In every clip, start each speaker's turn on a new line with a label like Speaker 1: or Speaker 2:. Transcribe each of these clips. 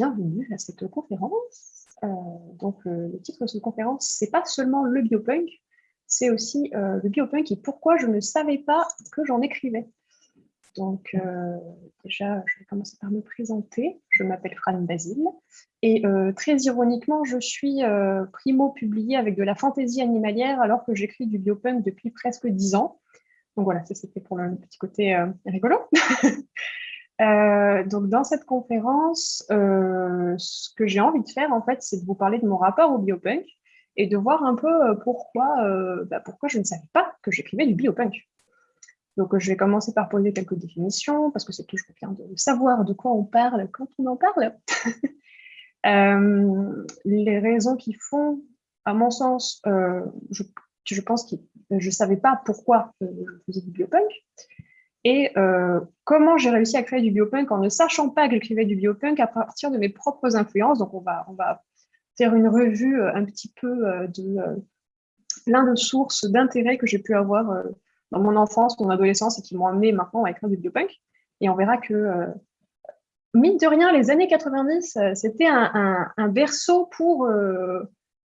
Speaker 1: Euh, bienvenue à cette conférence. Euh, donc, le titre de cette conférence, c'est pas seulement le biopunk, c'est aussi euh, le biopunk et pourquoi je ne savais pas que j'en écrivais. Donc, déjà, je vais commencer par me présenter. Je m'appelle Fran Basile et très ironiquement, je suis primo publié avec de la fantaisie animalière alors que j'écris du biopunk depuis presque dix ans. Donc voilà, ça c'était pour le petit côté rigolo. Euh, donc, dans cette conférence, euh, ce que j'ai envie de faire, en fait, c'est de vous parler de mon rapport au biopunk et de voir un peu euh, pourquoi, bah, pourquoi je ne savais pas que j'écrivais du biopunk. Donc, je vais commencer par poser quelques définitions, parce que c'est toujours bien de savoir de quoi on parle quand on en parle. les raisons qui font, à mon sens, je, je, pense que je ne savais pas pourquoi je faisais du biopunk, et euh, comment j'ai réussi à créer du biopunk en ne sachant pas que j'écrivais du biopunk à partir de mes propres influences. Donc, on va, on va faire une revue euh, un petit peu euh, de plein de sources d'intérêt que j'ai pu avoir dans mon enfance, mon adolescence et qui m'ont amené maintenant à écrire du biopunk. Et on verra que, mine de rien, les années 90, c'était un, un, berceau pour,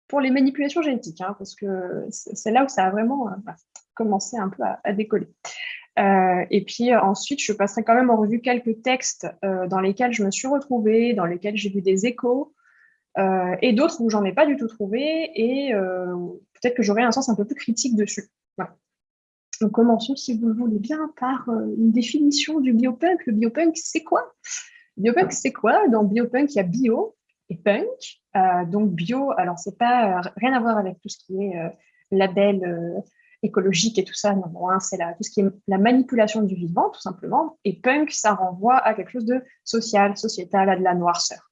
Speaker 1: pour les manipulations génétiques, hein, parce que c'est là où ça a vraiment commencé un peu à décoller. Euh, et puis euh, ensuite, je passerai quand même en revue quelques textes euh, dans lesquels je me suis retrouvée, dans lesquels j'ai vu des échos, et d'autres où j'en ai pas du tout trouvé, et peut-être que j'aurai un sens un peu plus critique dessus. Donc commençons, si vous le voulez bien, par une définition du biopunk. Le biopunk, c'est quoi? Biopunk, c'est quoi? Dans biopunk, il y a bio et punk. donc bio, alors c'est pas rien à voir avec tout ce qui est label écologique et tout ça. Non, hein, c'est tout ce qui est la manipulation du vivant, tout simplement. Et punk, ça renvoie à quelque chose de social, sociétal, à de la noirceur.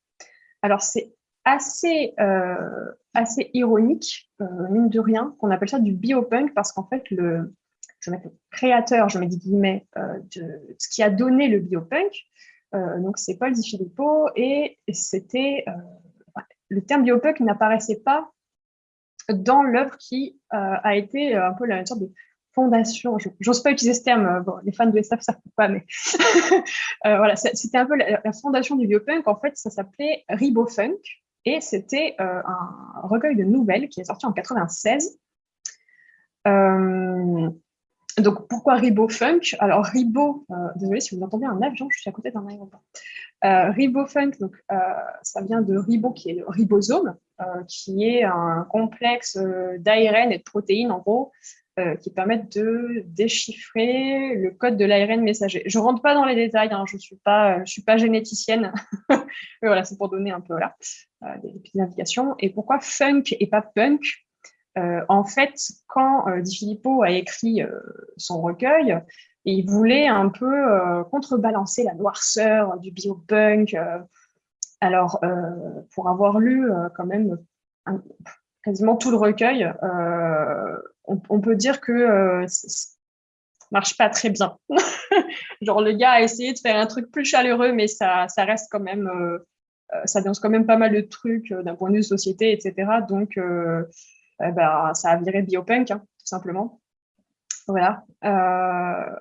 Speaker 1: Alors, c'est assez, euh, assez ironique, euh, mine de rien, qu'on appelle ça du biopunk, parce qu'en fait, le, je mettre le créateur, je mets des guillemets, euh, de ce qui a donné le biopunk, donc c'est Paul Di Filippo, et c'était, le terme biopunk n'apparaissait pas dans l'œuvre qui euh, a été euh, un peu la sorte de fondation. J'ose pas utiliser ce terme, euh, les fans de SF savent pas, mais voilà, c'était un peu la, fondation du biopunk. En fait, ça s'appelait Ribofunk et c'était un recueil de nouvelles qui est sorti en 96. Donc, pourquoi Ribofunk Alors, Ribo, désolé si vous entendez un avion, je suis à côté d'un aéroport. Euh, Ribofunk, donc, euh, ça vient de ribo, qui est le ribosome, euh, qui est un complexe d'ARN et de protéines, en gros, qui permettent de déchiffrer le code de l'ARN messager. Je ne rentre pas dans les détails, hein, je ne suis, pas, suis pas généticienne, voilà, c'est pour donner un peu des, petites indications. Et pourquoi funk et pas punk? En fait, quand Di Filippo a écrit son recueil, il voulait un peu euh, contrebalancer la noirceur du biopunk. Euh. alors, euh, pour avoir lu quand même quasiment tout le recueil, on, peut dire que ça marche pas très bien. Genre, le gars a essayé de faire un truc plus chaleureux, mais ça, ça reste quand même, ça dénonce quand même pas mal de trucs d'un point de vue société, etc. Donc, eh ben, ça a viré biopunk, hein, tout simplement. Voilà. Euh,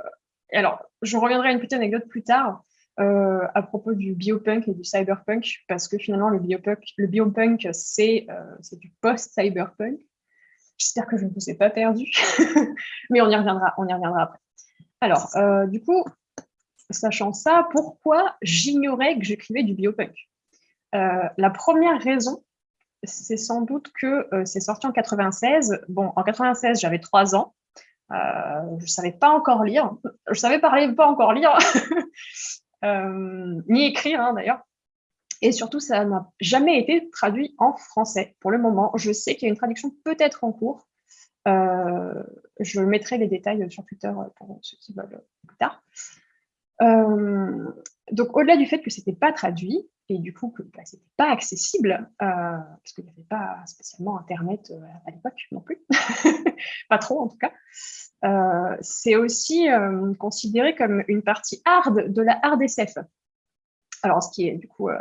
Speaker 1: alors, je reviendrai à une petite anecdote plus tard euh, à propos du biopunk et du cyberpunk, parce que finalement, le biopunk, le biopunk c'est euh, du post-cyberpunk. J'espère que je ne vous ai pas perdu, mais on y reviendra, on y reviendra après. Alors, du coup, sachant ça, pourquoi j'ignorais que j'écrivais du biopunk? La première raison, c'est sans doute que c'est sorti en 96. Bon, en 96, j'avais trois ans. Euh, je ne savais pas encore lire. Je savais parler pas encore lire, euh, ni écrire hein, d'ailleurs. Et surtout, ça n'a jamais été traduit en français pour le moment. Je sais qu'il y a une traduction peut-être en cours. Euh, je mettrai les détails sur Twitter pour ceux qui veulent plus tard. donc, au-delà du fait que ce n'était pas traduit, et du coup que bah, ce n'était pas accessible, parce qu'il n'y avait pas spécialement Internet à l'époque non plus, pas trop en tout cas, euh, c'est aussi euh, considéré comme une partie hard de la hard SF. Alors, ce qui est du coup euh,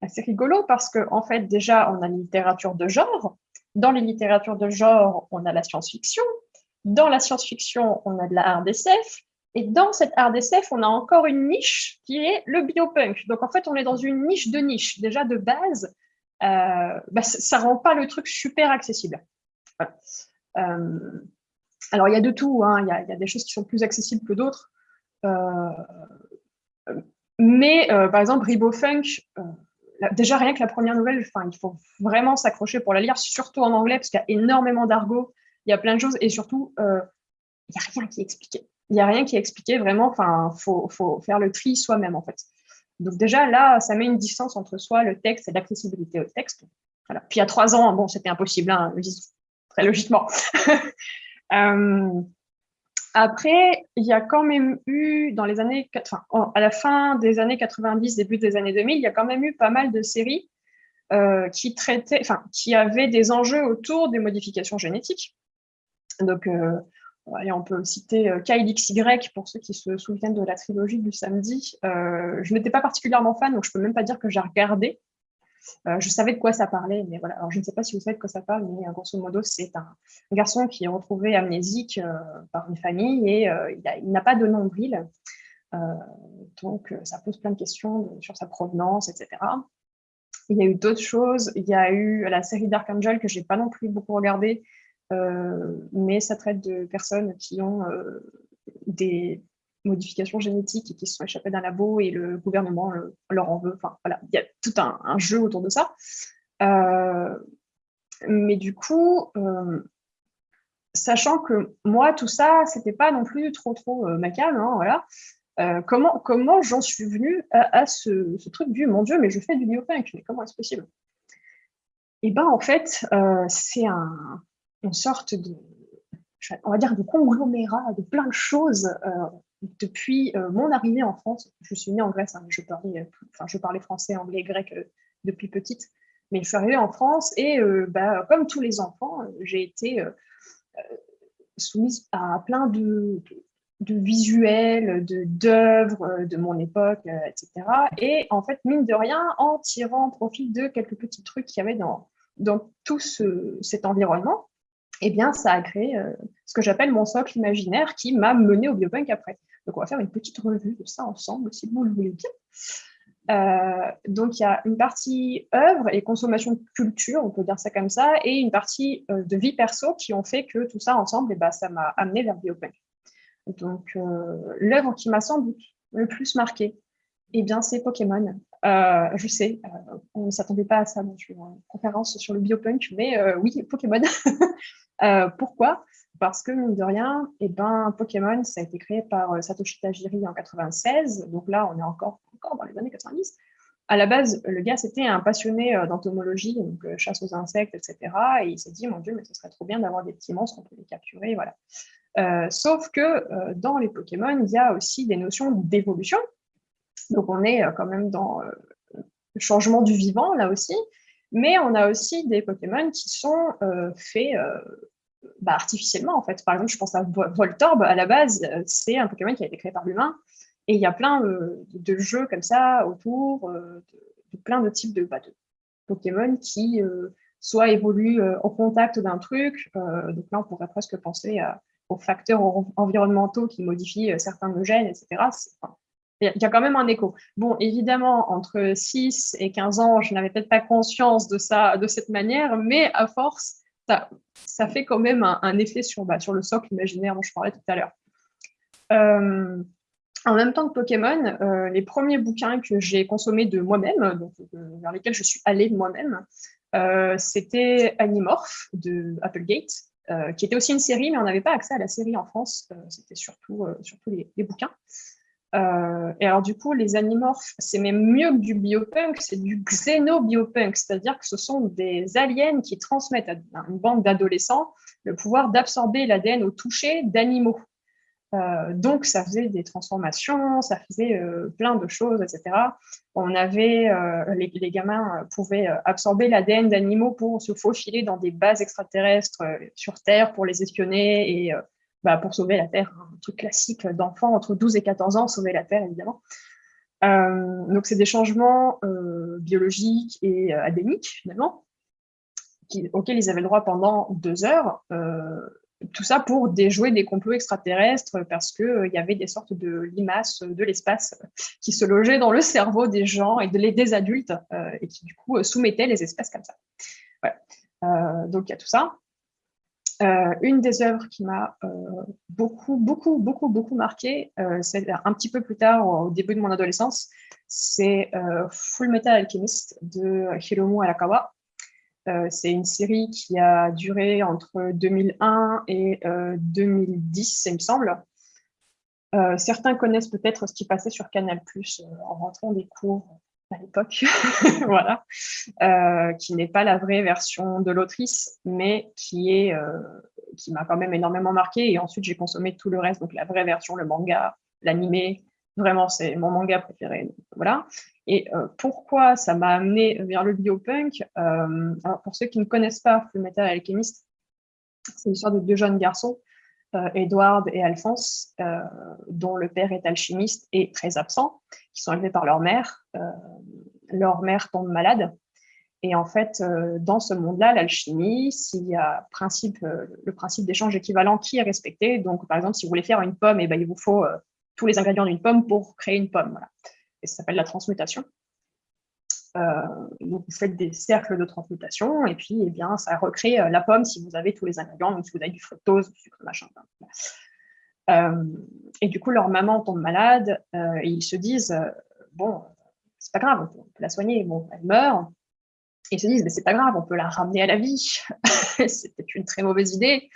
Speaker 1: assez rigolo parce qu'en en fait, déjà, on a une littérature de genre. Dans les littératures de genre, on a la science-fiction. Dans la science-fiction, on a de la hard. Et dans cette hard SF, on a encore une niche qui est le biopunk. Donc en fait, on est dans une niche de niche. Déjà de base, euh, bah, ça rend pas le truc super accessible. Euh, alors il y a de tout, hein. il, y a, y, a des choses qui sont plus accessibles que d'autres. Euh, mais par exemple, Ribofunk, déjà rien que la première nouvelle, il faut vraiment s'accrocher pour la lire, surtout en anglais, parce qu'il y a énormément d'argot, il y a plein de choses, et surtout, il n'y a rien qui est expliqué n'y a rien qui est expliqué vraiment. Enfin, faut, faire le tri soi-même en fait. Donc déjà là, ça met une distance entre soi, le texte et l'accessibilité au texte. Voilà. Puis a trois ans, bon, c'était impossible, hein, très logiquement. euh, après, il y a quand même eu, dans les années, enfin, à la fin des années 90, début des années 2000, il y a quand même eu pas mal de séries euh, qui traitaient, enfin, qui avaient des enjeux autour des modifications génétiques. Donc, euh, on peut citer euh, Kyle XY pour ceux qui se souviennent de la trilogie du samedi. Euh, je n'étais pas particulièrement fan, donc je peux même pas dire que j'ai regardé. Euh, je savais de quoi ça parlait, mais voilà. Alors, je ne sais pas si vous savez de quoi ça parle, mais grosso modo, c'est un, garçon qui est retrouvé amnésique par une famille et il n'a pas de nombril. donc, ça pose plein de questions sur sa provenance, etc. Il y a eu d'autres choses. Il y a eu la série Dark Angel que j'ai pas non plus beaucoup regardé, euh, mais ça traite de personnes qui ont euh, des modifications génétiques et qui se sont échappées d'un labo et le gouvernement leur en veut. Enfin, voilà, il y a tout un, jeu autour de ça. Euh, mais du coup, sachant que moi, tout ça, c'était pas non plus trop, trop euh, hein, voilà. comment comment j'en suis venue à, ce, truc du « mon Dieu, mais je fais du biopunk, mais comment est-ce possible ?» Et ben en fait, c'est un, une sorte de, on va dire, de conglomérat de plein de choses euh, depuis euh, mon arrivée en France. Je suis née en Grèce, hein, je, parlais, euh, enfin, je parlais français, anglais, grec depuis petite, mais je suis arrivée en France et bah, comme tous les enfants, j'ai été soumise à plein de, de, visuels, d'œuvres de, mon époque, etc. Et en fait, mine de rien, en tirant profit de quelques petits trucs qu'il y avait dans, dans tout cet environnement, eh bien, ça a créé euh, ce que j'appelle mon socle imaginaire qui m'a mené au biopunk après. Donc, on va faire une petite revue de ça ensemble, si vous le voulez bien. Euh, donc, il y a une partie œuvre et consommation de culture, on peut dire ça comme ça, et une partie euh, de vie perso qui ont fait que tout ça ensemble, eh ben, ça m'a amené vers le biopunk. Donc, l'œuvre qui m'a sans doute le plus marqué, eh bien, c'est Pokémon. je sais, on ne s'attendait pas à ça dans une conférence sur le biopunk, mais oui, Pokémon. Euh, pourquoi? Parce que, mine de rien, eh ben, Pokémon, ça a été créé par euh, Satoshi Tajiri en 96, donc là, on est encore, encore dans les années 90. À la base, le gars, c'était un passionné euh, d'entomologie, donc chasse aux insectes, etc. Et il s'est dit, mon Dieu, mais ce serait trop bien d'avoir des petits monstres, on peut les capturer, voilà. sauf que dans les Pokémon, il y a aussi des notions d'évolution. Donc on est quand même dans le changement du vivant, là aussi. Mais on a aussi des Pokémon qui sont faits bah, artificiellement, en fait. Par exemple, je pense à Voltorb, à la base, euh, c'est un Pokémon qui a été créé par l'humain. Et il y a plein de, jeux comme ça autour, euh, de, plein de types de, bah, Pokémon qui euh, soit évoluent au contact d'un truc. donc là, on pourrait presque penser aux facteurs environnementaux qui modifient certains gènes, etc. il y a quand même un écho. Bon, évidemment, entre 6 et 15 ans, je n'avais peut-être pas conscience de ça de cette manière, mais à force, ça, fait quand même un, effet sur, bah, sur le socle imaginaire dont je parlais tout à l'heure. Euh, en même temps que Pokémon, euh, les premiers bouquins que j'ai consommés de moi-même, euh, vers lesquels je suis allée de moi-même, c'était Animorph de Applegate, qui était aussi une série, mais on n'avait pas accès à la série en France, c'était surtout, les bouquins. Euh, et alors du coup, les animorphes, c'est même mieux que du biopunk, c'est du xénobiopunk, c'est-à-dire que ce sont des aliens qui transmettent à une bande d'adolescents le pouvoir d'absorber l'ADN au toucher d'animaux. Euh, donc ça faisait des transformations, ça faisait euh, plein de choses, etc. On avait, les, les, gamins pouvaient absorber l'ADN d'animaux pour se faufiler dans des bases extraterrestres sur Terre pour les espionner et bah, pour sauver la Terre, un truc classique d'enfants entre 12 et 14 ans, sauver la Terre évidemment. Euh, donc c'est des changements euh, biologiques et euh, finalement, auxquels ils avaient le droit pendant deux heures. tout ça pour déjouer des complots extraterrestres parce qu'il y avait des sortes de limaces de l'espace qui se logeaient dans le cerveau des gens et de, des adultes et qui du coup soumettaient les espèces comme ça. Voilà. donc il y a tout ça. Euh, une des œuvres qui m'a euh, beaucoup, beaucoup, beaucoup, beaucoup marqué, euh, c'est un petit peu plus tard, au début de mon adolescence, c'est Full Metal Alchemist de Hiromu Arakawa. c'est une série qui a duré entre 2001 et 2010, il me semble. certains connaissent peut-être ce qui passait sur Canal+, en rentrant des cours à l'époque, voilà, euh, qui n'est pas la vraie version de l'autrice, mais qui est euh, qui m'a quand même énormément marqué. Et ensuite, j'ai consommé tout le reste, donc la vraie version, le manga, l'animé. Vraiment, c'est mon manga préféré. Voilà. Et euh, pourquoi ça m'a amené vers le biopunk alors Pour ceux qui ne connaissent pas Fullmetal Alchemist, c'est l'histoire de deux jeunes garçons Edward et Alphonse, euh, dont le père est alchimiste et très absent, qui sont élevés par leur mère. Euh, leur mère tombe malade. Et en fait, dans ce monde-là, l'alchimie, s'il y a principe, le principe d'échange équivalent qui est respecté, donc par exemple, si vous voulez faire une pomme, eh ben, il vous faut tous les ingrédients d'une pomme pour créer une pomme. Voilà. Et ça s'appelle la transmutation. Euh, donc, vous faites des cercles de transmutation et puis, eh bien, ça recrée euh, la pomme si vous avez tous les ingrédients, donc si vous avez du fructose, du sucre, machin. Euh, et du coup, leur maman tombe malade et ils se disent bon, c'est pas grave, on peut, la soigner. Bon, elle meurt. Ils se disent mais c'est pas grave, on peut la ramener à la vie. C'était une très mauvaise idée.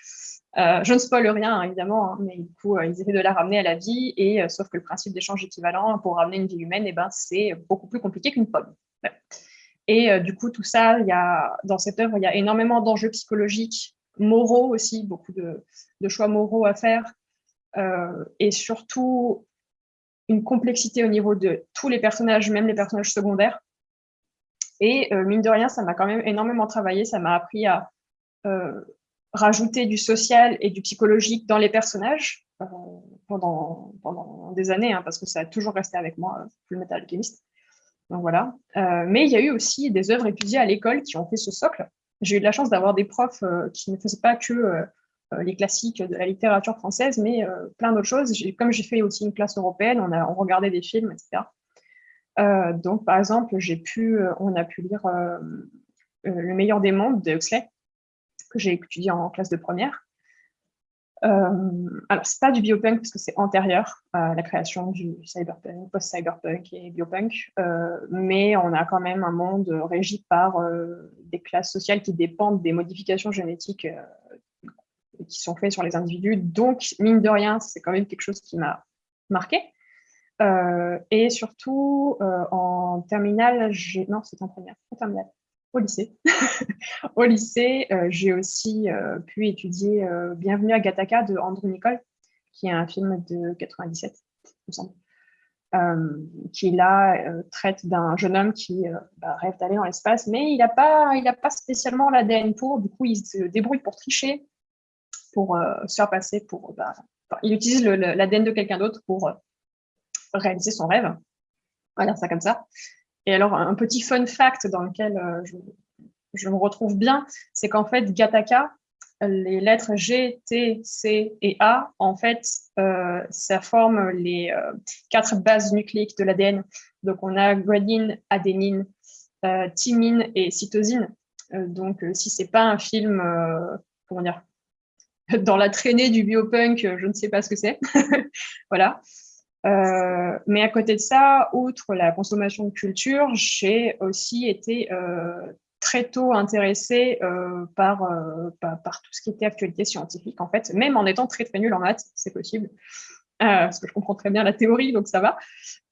Speaker 1: je ne spoil rien, évidemment, hein, mais du coup, ils essaient de la ramener à la vie, et sauf que le principe d'échange équivalent pour ramener une vie humaine, eh ben, c'est beaucoup plus compliqué qu'une pomme. Et euh, du coup, tout ça, il y a, dans cette œuvre, il y a énormément d'enjeux psychologiques, moraux aussi, beaucoup de, choix moraux à faire, euh, et surtout une complexité au niveau de tous les personnages, même les personnages secondaires. Et euh, mine de rien, ça m'a quand même énormément travaillé, ça m'a appris à rajouter du social et du psychologique dans les personnages pendant, des années, hein, parce que ça a toujours resté avec moi, le métal alchimiste. Donc voilà. Euh, mais il y a eu aussi des œuvres étudiées à l'école qui ont fait ce socle. J'ai eu la chance d'avoir des profs euh, qui ne faisaient pas que euh, les classiques de la littérature française, mais plein d'autres choses. Comme j'ai fait aussi une classe européenne, on, a, on regardait des films, etc. donc, par exemple, j'ai pu, on a pu lire Le meilleur des mondes de Huxley, que j'ai étudié en classe de première. Euh, alors, c'est pas du biopunk parce que c'est antérieur à la création du cyberpunk, post-cyberpunk et biopunk, euh, mais on a quand même un monde régi par euh, des classes sociales qui dépendent des modifications génétiques euh, qui sont faites sur les individus. Donc, mine de rien, c'est quand même quelque chose qui m'a marqué. et surtout, en terminale. Non, c'est en première, en terminale au lycée. au lycée, euh, j'ai aussi euh, pu étudier euh, Bienvenue à Gattaca de Andrew Nicole, qui est un film de 97, il me semble, qui là traite d'un jeune homme qui bah, rêve d'aller dans l'espace, mais il n'a pas, pas spécialement l'ADN pour, du coup il se débrouille pour tricher, pour se faire passer pour... Bah, il utilise l'ADN de quelqu'un d'autre pour réaliser son rêve. On va dire ça comme ça. Et alors, un petit fun fact dans lequel euh, je, me retrouve bien, c'est qu'en fait, Gattaca, les lettres G, T, C et A, en fait, euh, ça forme les euh, quatre bases nucléiques de l'ADN. Donc, on a guanine, adénine, thymine et cytosine. donc, si c'est pas un film, comment dire, dans la traînée du biopunk, je ne sais pas ce que c'est. voilà. Euh, mais à côté de ça, outre la consommation de culture, j'ai aussi été euh, très tôt intéressée euh, par, par, tout ce qui était actualité scientifique, en fait, même en étant très très nulle en maths, c'est possible. Parce que je comprends très bien la théorie, donc ça va.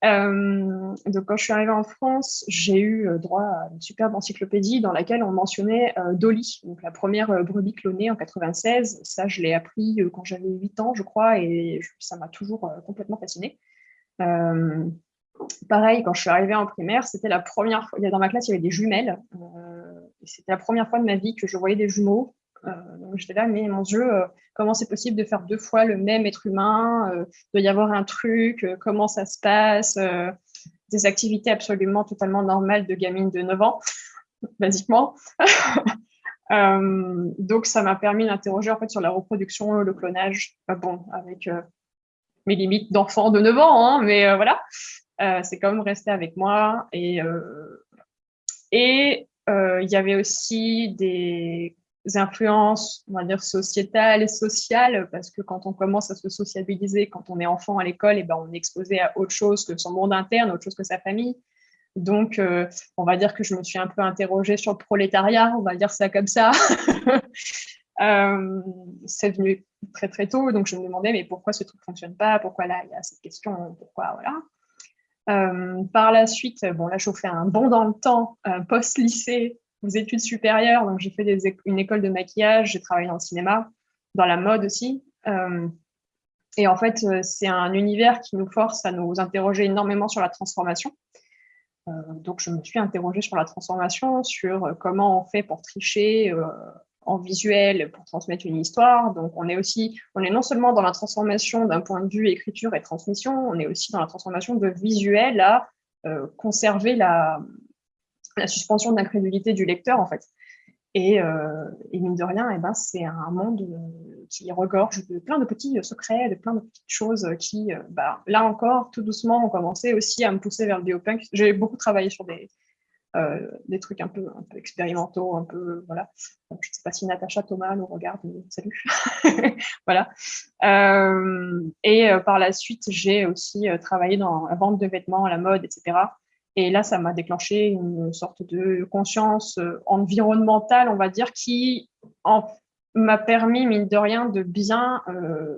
Speaker 1: donc quand je suis arrivée en France, j'ai eu droit à une superbe encyclopédie dans laquelle on mentionnait Dolly, donc la première brebis clonée en 96. Ça, je l'ai appris quand j'avais 8 ans, je crois, et ça m'a toujours complètement fascinée. Euh, pareil, quand je suis arrivée en primaire, c'était la première fois, dans ma classe, il y avait des jumelles. Euh, c'était la première fois de ma vie que je voyais des jumeaux. Euh, j'étais là, mais mon Dieu, comment c'est possible de faire deux fois le même être humain Il doit y avoir un truc, comment ça se passe Des activités absolument totalement normales de gamine de 9 ans, basiquement. donc, ça m'a permis d'interroger en fait sur la reproduction, le clonage, bon, avec mes limites d'enfant de 9 ans, hein, mais voilà, c'est quand même resté avec moi. Et il y avait aussi des influences, on va dire, sociétales et sociales, parce que quand on commence à se sociabiliser, quand on est enfant à l'école, et eh ben, on est exposé à autre chose que son monde interne, autre chose que sa famille. Donc, euh, on va dire que je me suis un peu interrogée sur le prolétariat, on va dire ça comme ça. euh, c'est venu très très tôt, donc je me demandais, mais pourquoi ce truc ne fonctionne pas? Pourquoi là, il y a cette question? Pourquoi Voilà? Euh, par la suite, bon là, je fais un bond dans le temps, post-lycée, aux études supérieures. Donc, j'ai fait une école de maquillage, j'ai travaillé dans le cinéma, dans la mode aussi. Euh, et en fait, euh, c'est un univers qui nous force à nous interroger énormément sur la transformation. Euh, donc, je me suis interrogée sur la transformation, sur comment on fait pour tricher en visuel, pour transmettre une histoire. Donc, on est aussi, on est non seulement dans la transformation d'un point de vue écriture et transmission, on est aussi dans la transformation de visuel à conserver la, la suspension d'incrédulité du lecteur, en fait. Et, euh, mine de rien, eh ben, c'est un monde euh, qui regorge de plein de petits secrets, de plein de petites choses qui, euh, bah, là encore, tout doucement, ont commencé aussi à me pousser vers le biopunk. J'ai beaucoup travaillé sur des, trucs un peu, un peu expérimentaux, un peu, voilà. je ne sais pas si Natacha Thomas nous regarde, mais salut. voilà. et par la suite, j'ai aussi travaillé dans la vente de vêtements, la mode, etc. Et là, ça m'a déclenché une sorte de conscience euh, environnementale, on va dire, qui m'a permis, mine de rien, de bien, euh,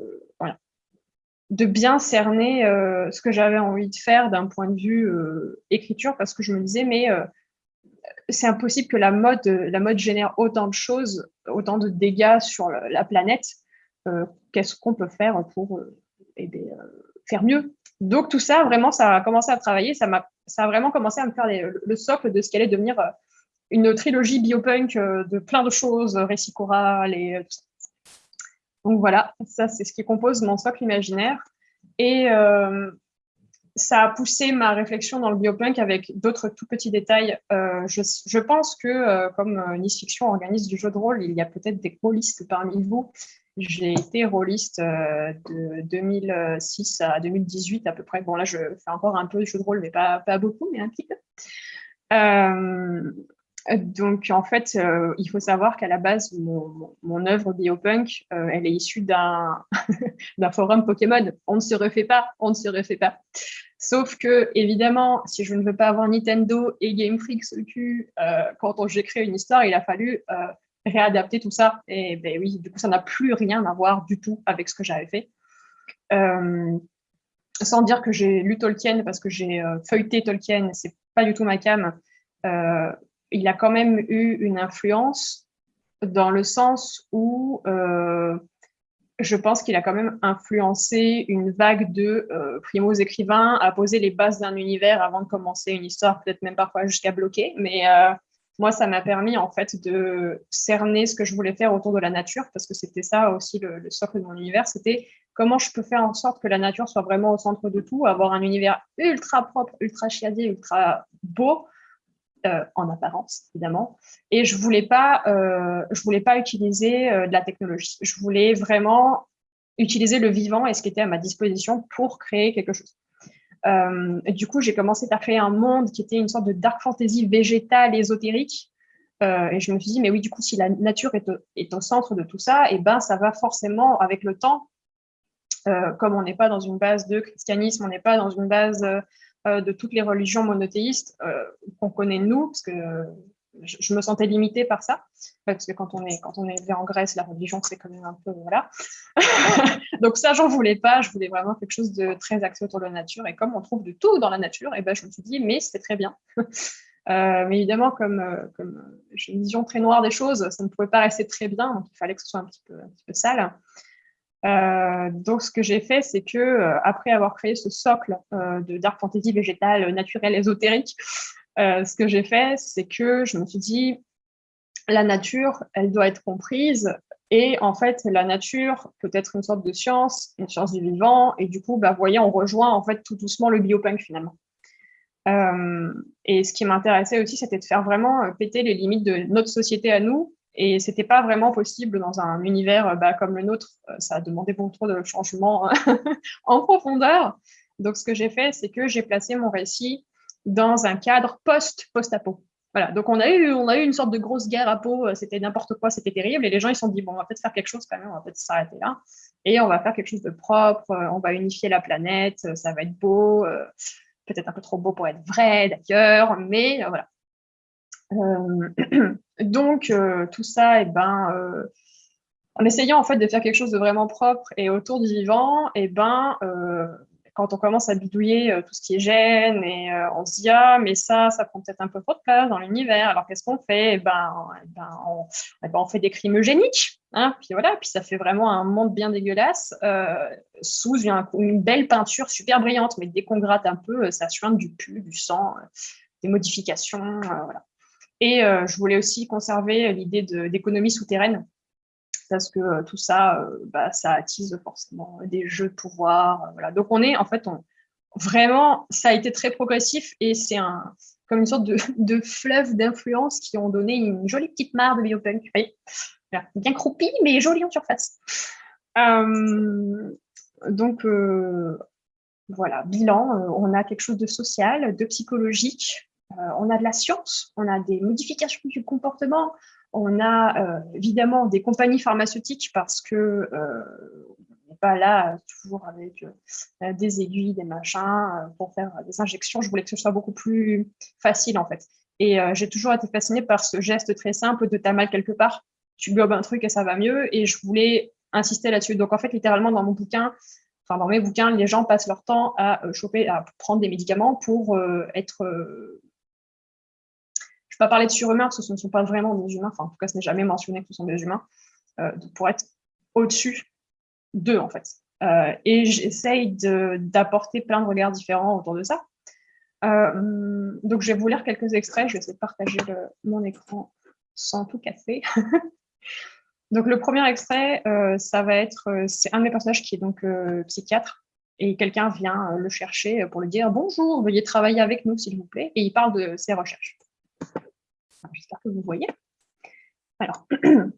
Speaker 1: de bien cerner euh, ce que j'avais envie de faire d'un point de vue écriture, parce que je me disais, mais c'est impossible que la mode, la mode génère autant de choses, autant de dégâts sur la planète. Qu'est-ce qu'on peut faire pour faire mieux Donc tout ça, vraiment, ça a commencé à travailler, ça m'a ça a vraiment commencé à me faire le socle de ce qu'allait devenir euh, une trilogie biopunk euh, de plein de choses, récits chorales et euh, tout ça. Donc voilà, ça c'est ce qui compose mon socle imaginaire. Et ça a poussé ma réflexion dans le biopunk avec d'autres tout petits détails. je, pense que comme Nice Fiction organise du jeu de rôle, il y a peut-être des rôlistes parmi vous. J'ai été rôliste de 2006 à 2018 à peu près. Bon là, je fais encore un peu de jeu de rôle, mais pas, beaucoup, mais un petit peu. donc en fait, il faut savoir qu'à la base, mon, œuvre biopunk, elle est issue d'un forum Pokémon. On ne se refait pas, on ne se refait pas. Sauf que, évidemment, si je ne veux pas avoir Nintendo et Game Freak au cul, quand j'ai créé une histoire, il a fallu réadapter tout ça. Et ben oui, du coup, ça n'a plus rien à voir du tout avec ce que j'avais fait. Euh, sans dire que j'ai lu Tolkien, parce que j'ai euh, feuilleté Tolkien, c'est pas du tout ma cam. Euh, il a quand même eu une influence dans le sens où je pense qu'il a quand même influencé une vague de primos écrivains à poser les bases d'un univers avant de commencer une histoire, peut-être même parfois jusqu'à bloquer. Mais moi, ça m'a permis en fait de cerner ce que je voulais faire autour de la nature, parce que c'était ça aussi le, socle de mon univers, c'était comment je peux faire en sorte que la nature soit vraiment au centre de tout, avoir un univers ultra propre, ultra chiadé, ultra beau, euh, en apparence évidemment. Et je voulais pas, euh, voulais pas utiliser euh, de la technologie. Je voulais vraiment utiliser le vivant et ce qui était à ma disposition pour créer quelque chose. Euh, du coup, j'ai commencé à créer un monde qui était une sorte de dark fantasy végétale, ésotérique. Euh, et je me suis dit, mais oui, du coup, si la nature est, au, centre de tout ça, et eh ben, ça va forcément, avec le temps, euh, comme on n'est pas dans une base de christianisme, on n'est pas dans une base de toutes les religions monothéistes qu'on connaît nous, parce que je, me sentais limitée par ça, parce que quand on est quand on est élevé en Grèce, la religion c'est quand même un peu voilà. Donc ça j'en voulais pas, je voulais vraiment quelque chose de très axé autour de la nature. Et comme on trouve de tout dans la nature, et eh ben je me suis dit mais c'est très bien. Euh, mais évidemment, comme, euh, comme j'ai une vision très noire des choses, ça ne pouvait pas rester très bien, donc il fallait que ce soit un petit peu, un petit peu sale. Euh, donc, ce que j'ai fait, c'est que après avoir créé ce socle de dark fantasy végétal, naturel, ésotérique, euh, ce que j'ai fait, c'est que je me suis dit, la nature, elle doit être comprise. Et en fait, la nature peut être une sorte de science, une science du vivant. Et du coup, bah, voyez, on rejoint en fait tout doucement le biopunk finalement. Euh, et ce qui m'intéressait aussi, c'était de faire vraiment euh, péter les limites de notre société à nous Et c'était pas vraiment possible dans un univers bah, comme le nôtre. Ça a demandé beaucoup trop de changements en profondeur. Donc, ce que j'ai fait, c'est que j'ai placé mon récit dans un cadre post-post-apo. Voilà, donc on a, eu, on a eu une sorte de grosse guerre à peau, c'était n'importe quoi, c'était terrible, et les gens ils se sont dit, bon, on va peut-être faire quelque chose quand même, on va peut-être s'arrêter là, et on va faire quelque chose de propre, on va unifier la planète, ça va être beau, peut-être un peu trop beau pour être vrai d'ailleurs, mais voilà. Euh, donc, euh, tout ça, eh ben, euh, en essayant en fait de faire quelque chose de vraiment propre et autour du vivant, eh ben, quand on commence à bidouiller tout ce qui est gêne, et on se dit ah mais ça, ça prend peut-être un peu trop de place dans l'univers. Alors qu'est-ce qu'on fait? Eh ben, ben, on, ben, on, fait des crimes eugéniques. Hein, puis voilà, puis ça fait vraiment un monde bien dégueulasse sous une, belle peinture super brillante. Mais dès qu'on gratte un peu, ça suinte du pu, du sang, des modifications. Et euh, je voulais aussi conserver l'idée d'économie souterraine, parce que euh, tout ça, euh, bah, ça attise forcément des jeux de pouvoir. voilà. Donc on est, en fait, vraiment, ça a été très progressif et c'est un, comme une sorte de, de fleuve d'influence qui ont donné une jolie petite mare de biopunk. bien croupie, mais jolie en surface. donc, voilà, bilan, on a quelque chose de social, de psychologique, euh, on a de la science, on a des modifications du comportement, on a euh, évidemment des compagnies pharmaceutiques parce que euh, n'est pas là toujours avec des aiguilles, des machins pour faire des injections. Je voulais que ce soit beaucoup plus facile en fait. Et j'ai toujours été fascinée par ce geste très simple de t'as mal quelque part, tu gobes un truc et ça va mieux. Et je voulais insister là-dessus. Donc en fait, littéralement dans mon bouquin, enfin dans mes bouquins, les gens passent leur temps à choper, à prendre des médicaments pour être vais pas parler de surhumains parce que ce ne sont pas vraiment des humains, enfin en tout cas ce n'est jamais mentionné que ce sont des humains, euh, pour être au-dessus d'eux en fait. Euh, et j'essaye d'apporter plein de regards différents autour de ça. Euh, donc je vais vous lire quelques extraits, je vais essayer de partager mon écran sans tout casser. donc le premier extrait, ça va être, c'est un de mes personnages qui est donc psychiatre, et quelqu'un vient le chercher pour lui dire « Bonjour, veuillez travailler avec nous s'il vous plaît », et il parle de ses recherches. J'espère que vous voyez. Alors,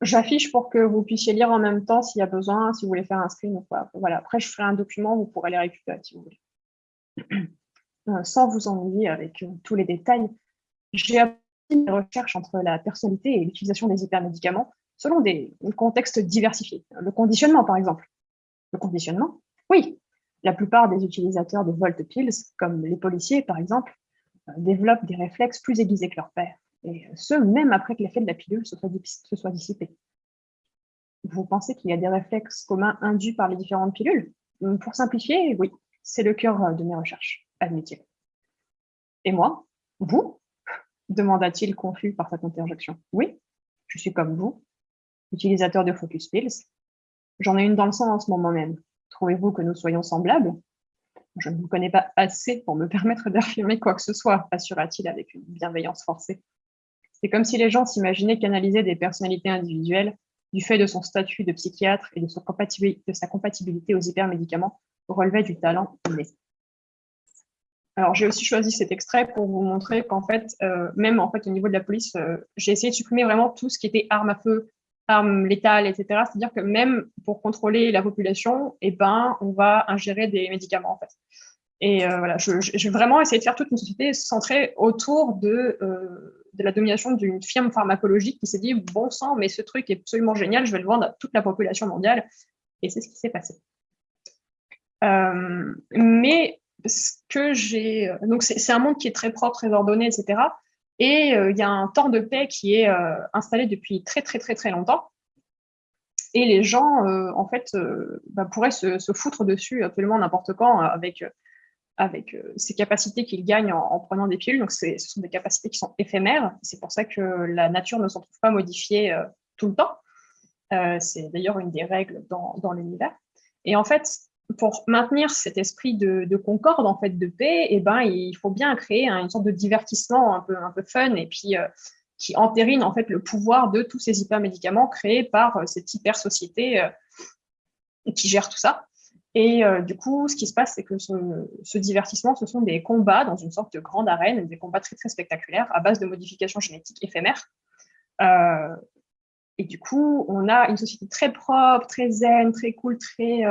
Speaker 1: j'affiche pour que vous puissiez lire en même temps s'il y a besoin, si vous voulez faire un screen. Voilà. Après, je ferai un document, vous pourrez les récupérer si vous voulez. Euh, sans vous ennuyer avec euh, tous les détails, j'ai appris des recherches entre la personnalité et l'utilisation des hypermédicaments selon des contextes diversifiés. Le conditionnement, par exemple. Le conditionnement, oui. La plupart des utilisateurs de Volt Pills, comme les policiers, par exemple, développent des réflexes plus aiguisés que leur père, et ce, même après que l'effet de la pilule se soit, dissipé. Vous pensez qu'il y a des réflexes communs induits par les différentes pilules? Pour simplifier, oui, c'est le cœur de mes recherches, admet-il. Et moi Vous? demanda-t-il confus par cette interjection. Oui, je suis comme vous, utilisateur de Focus Pills. J'en ai une dans le sang en ce moment même. Trouvez-vous que nous soyons semblables? Je ne vous connais pas assez pour me permettre d'affirmer quoi que ce soit, assura-t-il avec une bienveillance forcée. C'est comme si les gens s'imaginaient canaliser des personnalités individuelles du fait de son statut de psychiatre et de, sa compatibilité aux hypermédicaments relevait du talent inné. Alors, j'ai aussi choisi cet extrait pour vous montrer qu'en fait, euh, même en fait, au niveau de la police, euh, j'ai essayé de supprimer vraiment tout ce qui était armes à feu, armes létales, etc. C'est-à-dire que même pour contrôler la population, eh ben, on va ingérer des médicaments, en fait. Et euh, voilà, je, vais vraiment essayer de faire toute une société centrée autour de, euh, de la domination d'une firme pharmacologique qui s'est dit, bon sang, mais ce truc est absolument génial, je vais le vendre à toute la population mondiale. Et c'est ce qui s'est passé. Euh, mais ce que j'ai... Donc, c'est un monde qui est très propre, très ordonné, etc. Et il y a un temps de paix qui est installé depuis très, très, très, très longtemps. Et les gens, en fait, bah, pourraient se, foutre dessus absolument n'importe quand avec avec euh, ces capacités qu'il gagne en, prenant des pilules. Donc, ce sont des capacités qui sont éphémères. C'est pour ça que la nature ne s'en trouve pas modifiée euh, tout le temps. Euh, c'est d'ailleurs une des règles dans, dans l'univers. Et en fait, pour maintenir cet esprit de, concorde, en fait, de paix, eh ben, il faut bien créer une sorte de divertissement un peu, un peu fun et puis qui entérine en fait le pouvoir de tous ces hypermédicaments créés par cette hyper société qui gère tout ça. Et euh, du coup, ce qui se passe, c'est que ce, divertissement, ce sont des combats dans une sorte de grande arène, des combats très très spectaculaires à base de modifications génétiques éphémères. et du coup, on a une société très propre, très zen, très cool, très,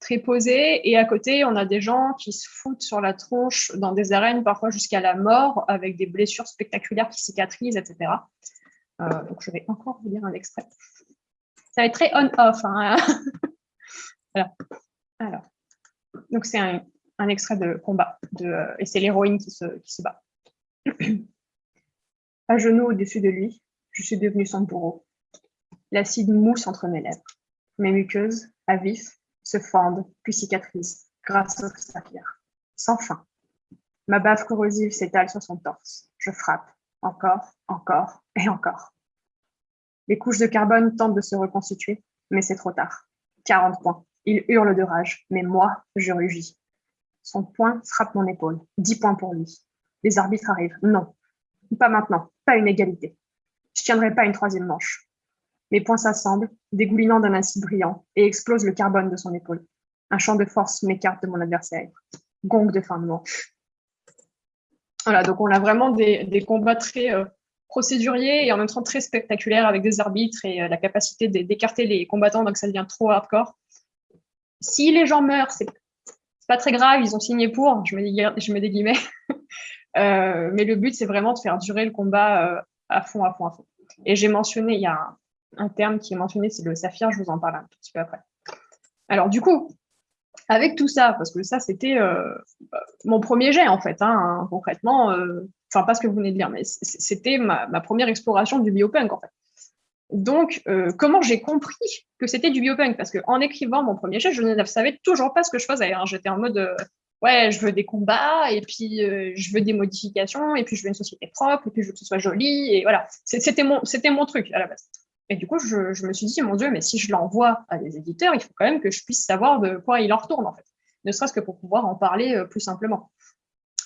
Speaker 1: très posée. Et à côté, on a des gens qui se foutent sur la tronche dans des arènes, parfois jusqu'à la mort, avec des blessures spectaculaires qui cicatrisent, etc. donc, je vais encore vous lire un extrait. Ça va être très on-off. Hein. voilà. Alors, donc c'est un, extrait de combat, de, et c'est l'héroïne qui se, qui se bat. à genoux au-dessus de lui, je suis devenue son bourreau. L'acide mousse entre mes lèvres. Mes muqueuses, à vif, se fendent, puis cicatrisent, grâce au saphir. Sans fin. Ma bave corrosive s'étale sur son torse. Je frappe, encore, encore et encore. Les couches de carbone tentent de se reconstituer, mais c'est trop tard. 40 points. Il hurle de rage, mais moi, je rugis. Son poing frappe mon épaule. 10 points pour lui. Les arbitres arrivent. Non, pas maintenant, pas une égalité. Je tiendrai pas une troisième manche. Mes poings s'assemblent, dégoulinant d'un acide brillant, et explosent le carbone de son épaule. Un champ de force m'écarte de mon adversaire. Gong de fin de manche. Voilà, donc on a vraiment des, combats très euh, procédurier et en même temps très spectaculaire avec des arbitres et euh, la capacité d'écarter les combattants, donc ça devient trop hardcore. Si les gens meurent, c'est pas très grave, ils ont signé pour, je mets je des guillemets, euh, mais le but c'est vraiment de faire durer le combat à fond, à fond, à fond. Et j'ai mentionné, il y a terme qui est mentionné, c'est le saphir, je vous en parle un petit peu après. Alors du coup, avec tout ça, parce que ça c'était mon premier jet en fait, hein, concrètement, enfin pas ce que vous venez de dire, mais c'était ma, première exploration du biopunk en fait. Donc, euh, comment j'ai compris que c'était du biopunk? Parce qu'en écrivant mon premier jet, je ne savais toujours pas ce que je faisais. Hein. J'étais en mode, euh, ouais, je veux des combats, et puis euh, je veux des modifications, et puis je veux une société propre, et puis je veux que ce soit joli, et voilà. C'était mon, mon truc à la base. Et du coup, je, je me suis dit, mon Dieu, mais si je l'envoie à des éditeurs, il faut quand même que je puisse savoir de quoi il en retourne, en fait. Ne serait-ce que pour pouvoir en parler plus simplement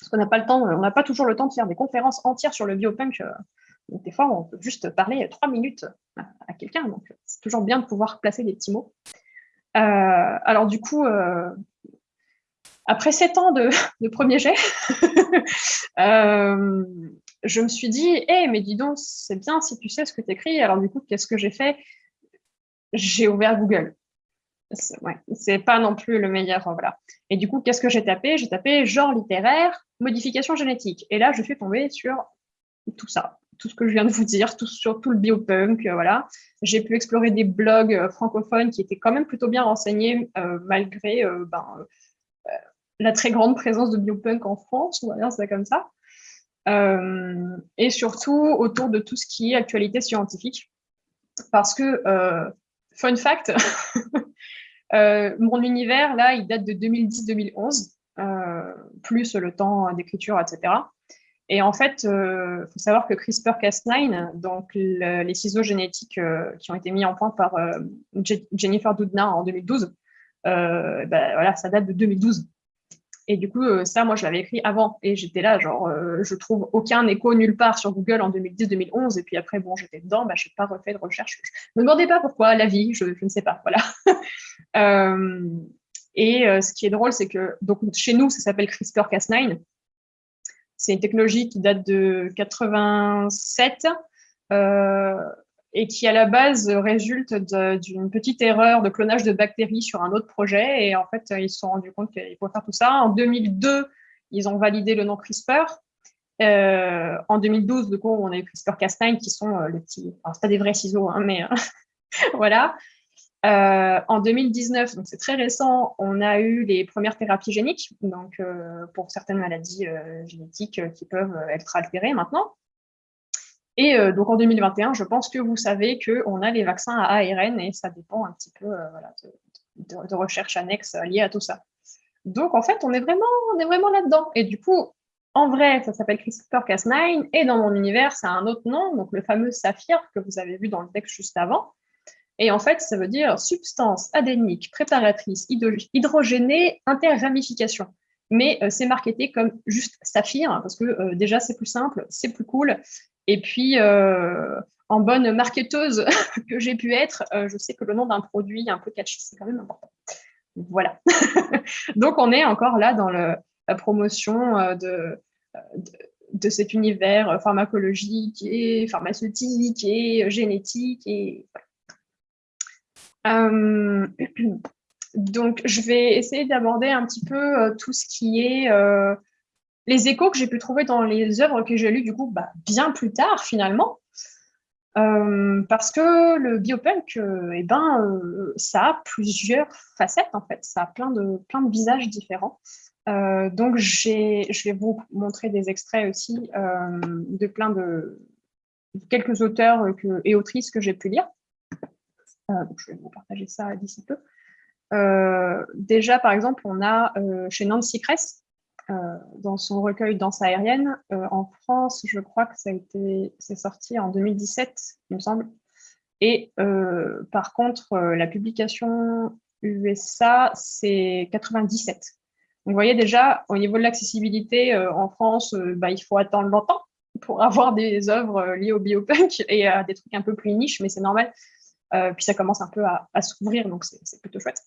Speaker 1: parce qu'on n'a pas le temps, on n'a pas toujours le temps de faire des conférences entières sur le biopunk. Euh, donc des fois, on peut juste parler trois minutes à, quelqu'un. Donc c'est toujours bien de pouvoir placer des petits mots. Euh, alors du coup, euh, après sept ans de, premier jet, je me suis dit, hé, eh, mais dis donc, c'est bien si tu sais ce que tu écris. Alors du coup, qu'est-ce que j'ai fait? J'ai ouvert Google ouais, c'est pas non plus le meilleur. Voilà. Et du coup, qu'est-ce que j'ai tapé? J'ai tapé genre littéraire, modification génétique. Et là, je suis tombée sur tout ça, tout ce que je viens de vous dire, tout, sur tout le biopunk. Euh, voilà. J'ai pu explorer des blogs euh, francophones qui étaient quand même plutôt bien renseignés, euh, malgré ben, la très grande présence de biopunk en France, on va dire ça comme ça. Et surtout autour de tout ce qui est actualité scientifique. Parce que, fun fact, Euh, mon univers, là, il date de 2010-2011, euh, plus le temps d'écriture, etc. Et en fait, il euh, faut savoir que CRISPR-Cas9, donc les ciseaux génétiques qui ont été mis en point par Jennifer Doudna en 2012, ben, voilà, ça date de 2012. Et du coup, euh, ça, moi, je l'avais écrit avant. Et j'étais là, genre, euh, je trouve aucun écho nulle part sur Google en 2010-2011. Et puis après, bon, j'étais dedans, bah, je n'ai pas refait de recherche. Ne me demandez pas pourquoi, la vie, je, ne sais pas. Voilà. Euh, et ce qui est drôle, c'est que donc, chez nous, ça s'appelle CRISPR-Cas9. C'est une technologie qui date de 87 et qui à la base résulte d'une petite erreur de clonage de bactéries sur un autre projet. Et en fait, ils se sont rendus compte qu'il faut faire tout ça. En 2002, ils ont validé le nom CRISPR. Euh, en 2012, du coup, on a eu CRISPR-Cas9 qui sont euh, les petits, enfin, c'est pas des vrais ciseaux, hein, mais euh, voilà. en 2019, donc c'est très récent, on a eu les premières thérapies géniques, donc pour certaines maladies génétiques qui peuvent être altérées maintenant. Et euh, donc en 2021, je pense que vous savez qu'on a les vaccins à ARN et ça dépend un petit peu euh, de, recherches annexes liées à tout ça. Donc en fait, on est vraiment, vraiment là-dedans. Et du coup, en vrai, ça s'appelle CRISPR-Cas9 et dans mon univers, ça a un autre nom, donc le fameux saphir que vous avez vu dans le texte juste avant. Et en fait, ça veut dire substance adénique préparatrice hydrogénée interramification. Mais euh, c'est marketé comme juste saphir parce que déjà c'est plus simple, c'est plus cool et puis, euh, en bonne marketeuse que j'ai pu être, euh, je sais que le nom d'un produit un peu catchy, c'est quand même important. Voilà. Donc, on est encore là dans la promotion euh, de, de cet univers pharmacologique et pharmaceutique et génétique. Et, donc, je vais essayer d'aborder un petit peu tout ce qui est les échos que j'ai pu trouver dans les œuvres que j'ai lues, du coup, bah, bien plus tard, finalement. Euh, parce que le biopunk, euh, eh ben, euh, ça a plusieurs facettes, en fait. Ça a plein de, plein de visages différents. donc, je vais vous montrer des extraits aussi de plein de, quelques auteurs et autrices que j'ai pu lire. je vais vous partager ça d'ici peu. déjà, par exemple, on a chez Nancy Kress, dans son recueil Danse aérienne. Euh, en France, je crois que ça a été, c'est sorti en 2017, il me semble. Et euh, par contre, la publication USA, c'est 97. Donc, vous voyez déjà, au niveau de l'accessibilité en France, bah, il faut attendre longtemps pour avoir des œuvres liées au biopunk et à des trucs un peu plus niches, mais c'est normal. puis ça commence un peu à s'ouvrir, donc c'est plutôt chouette.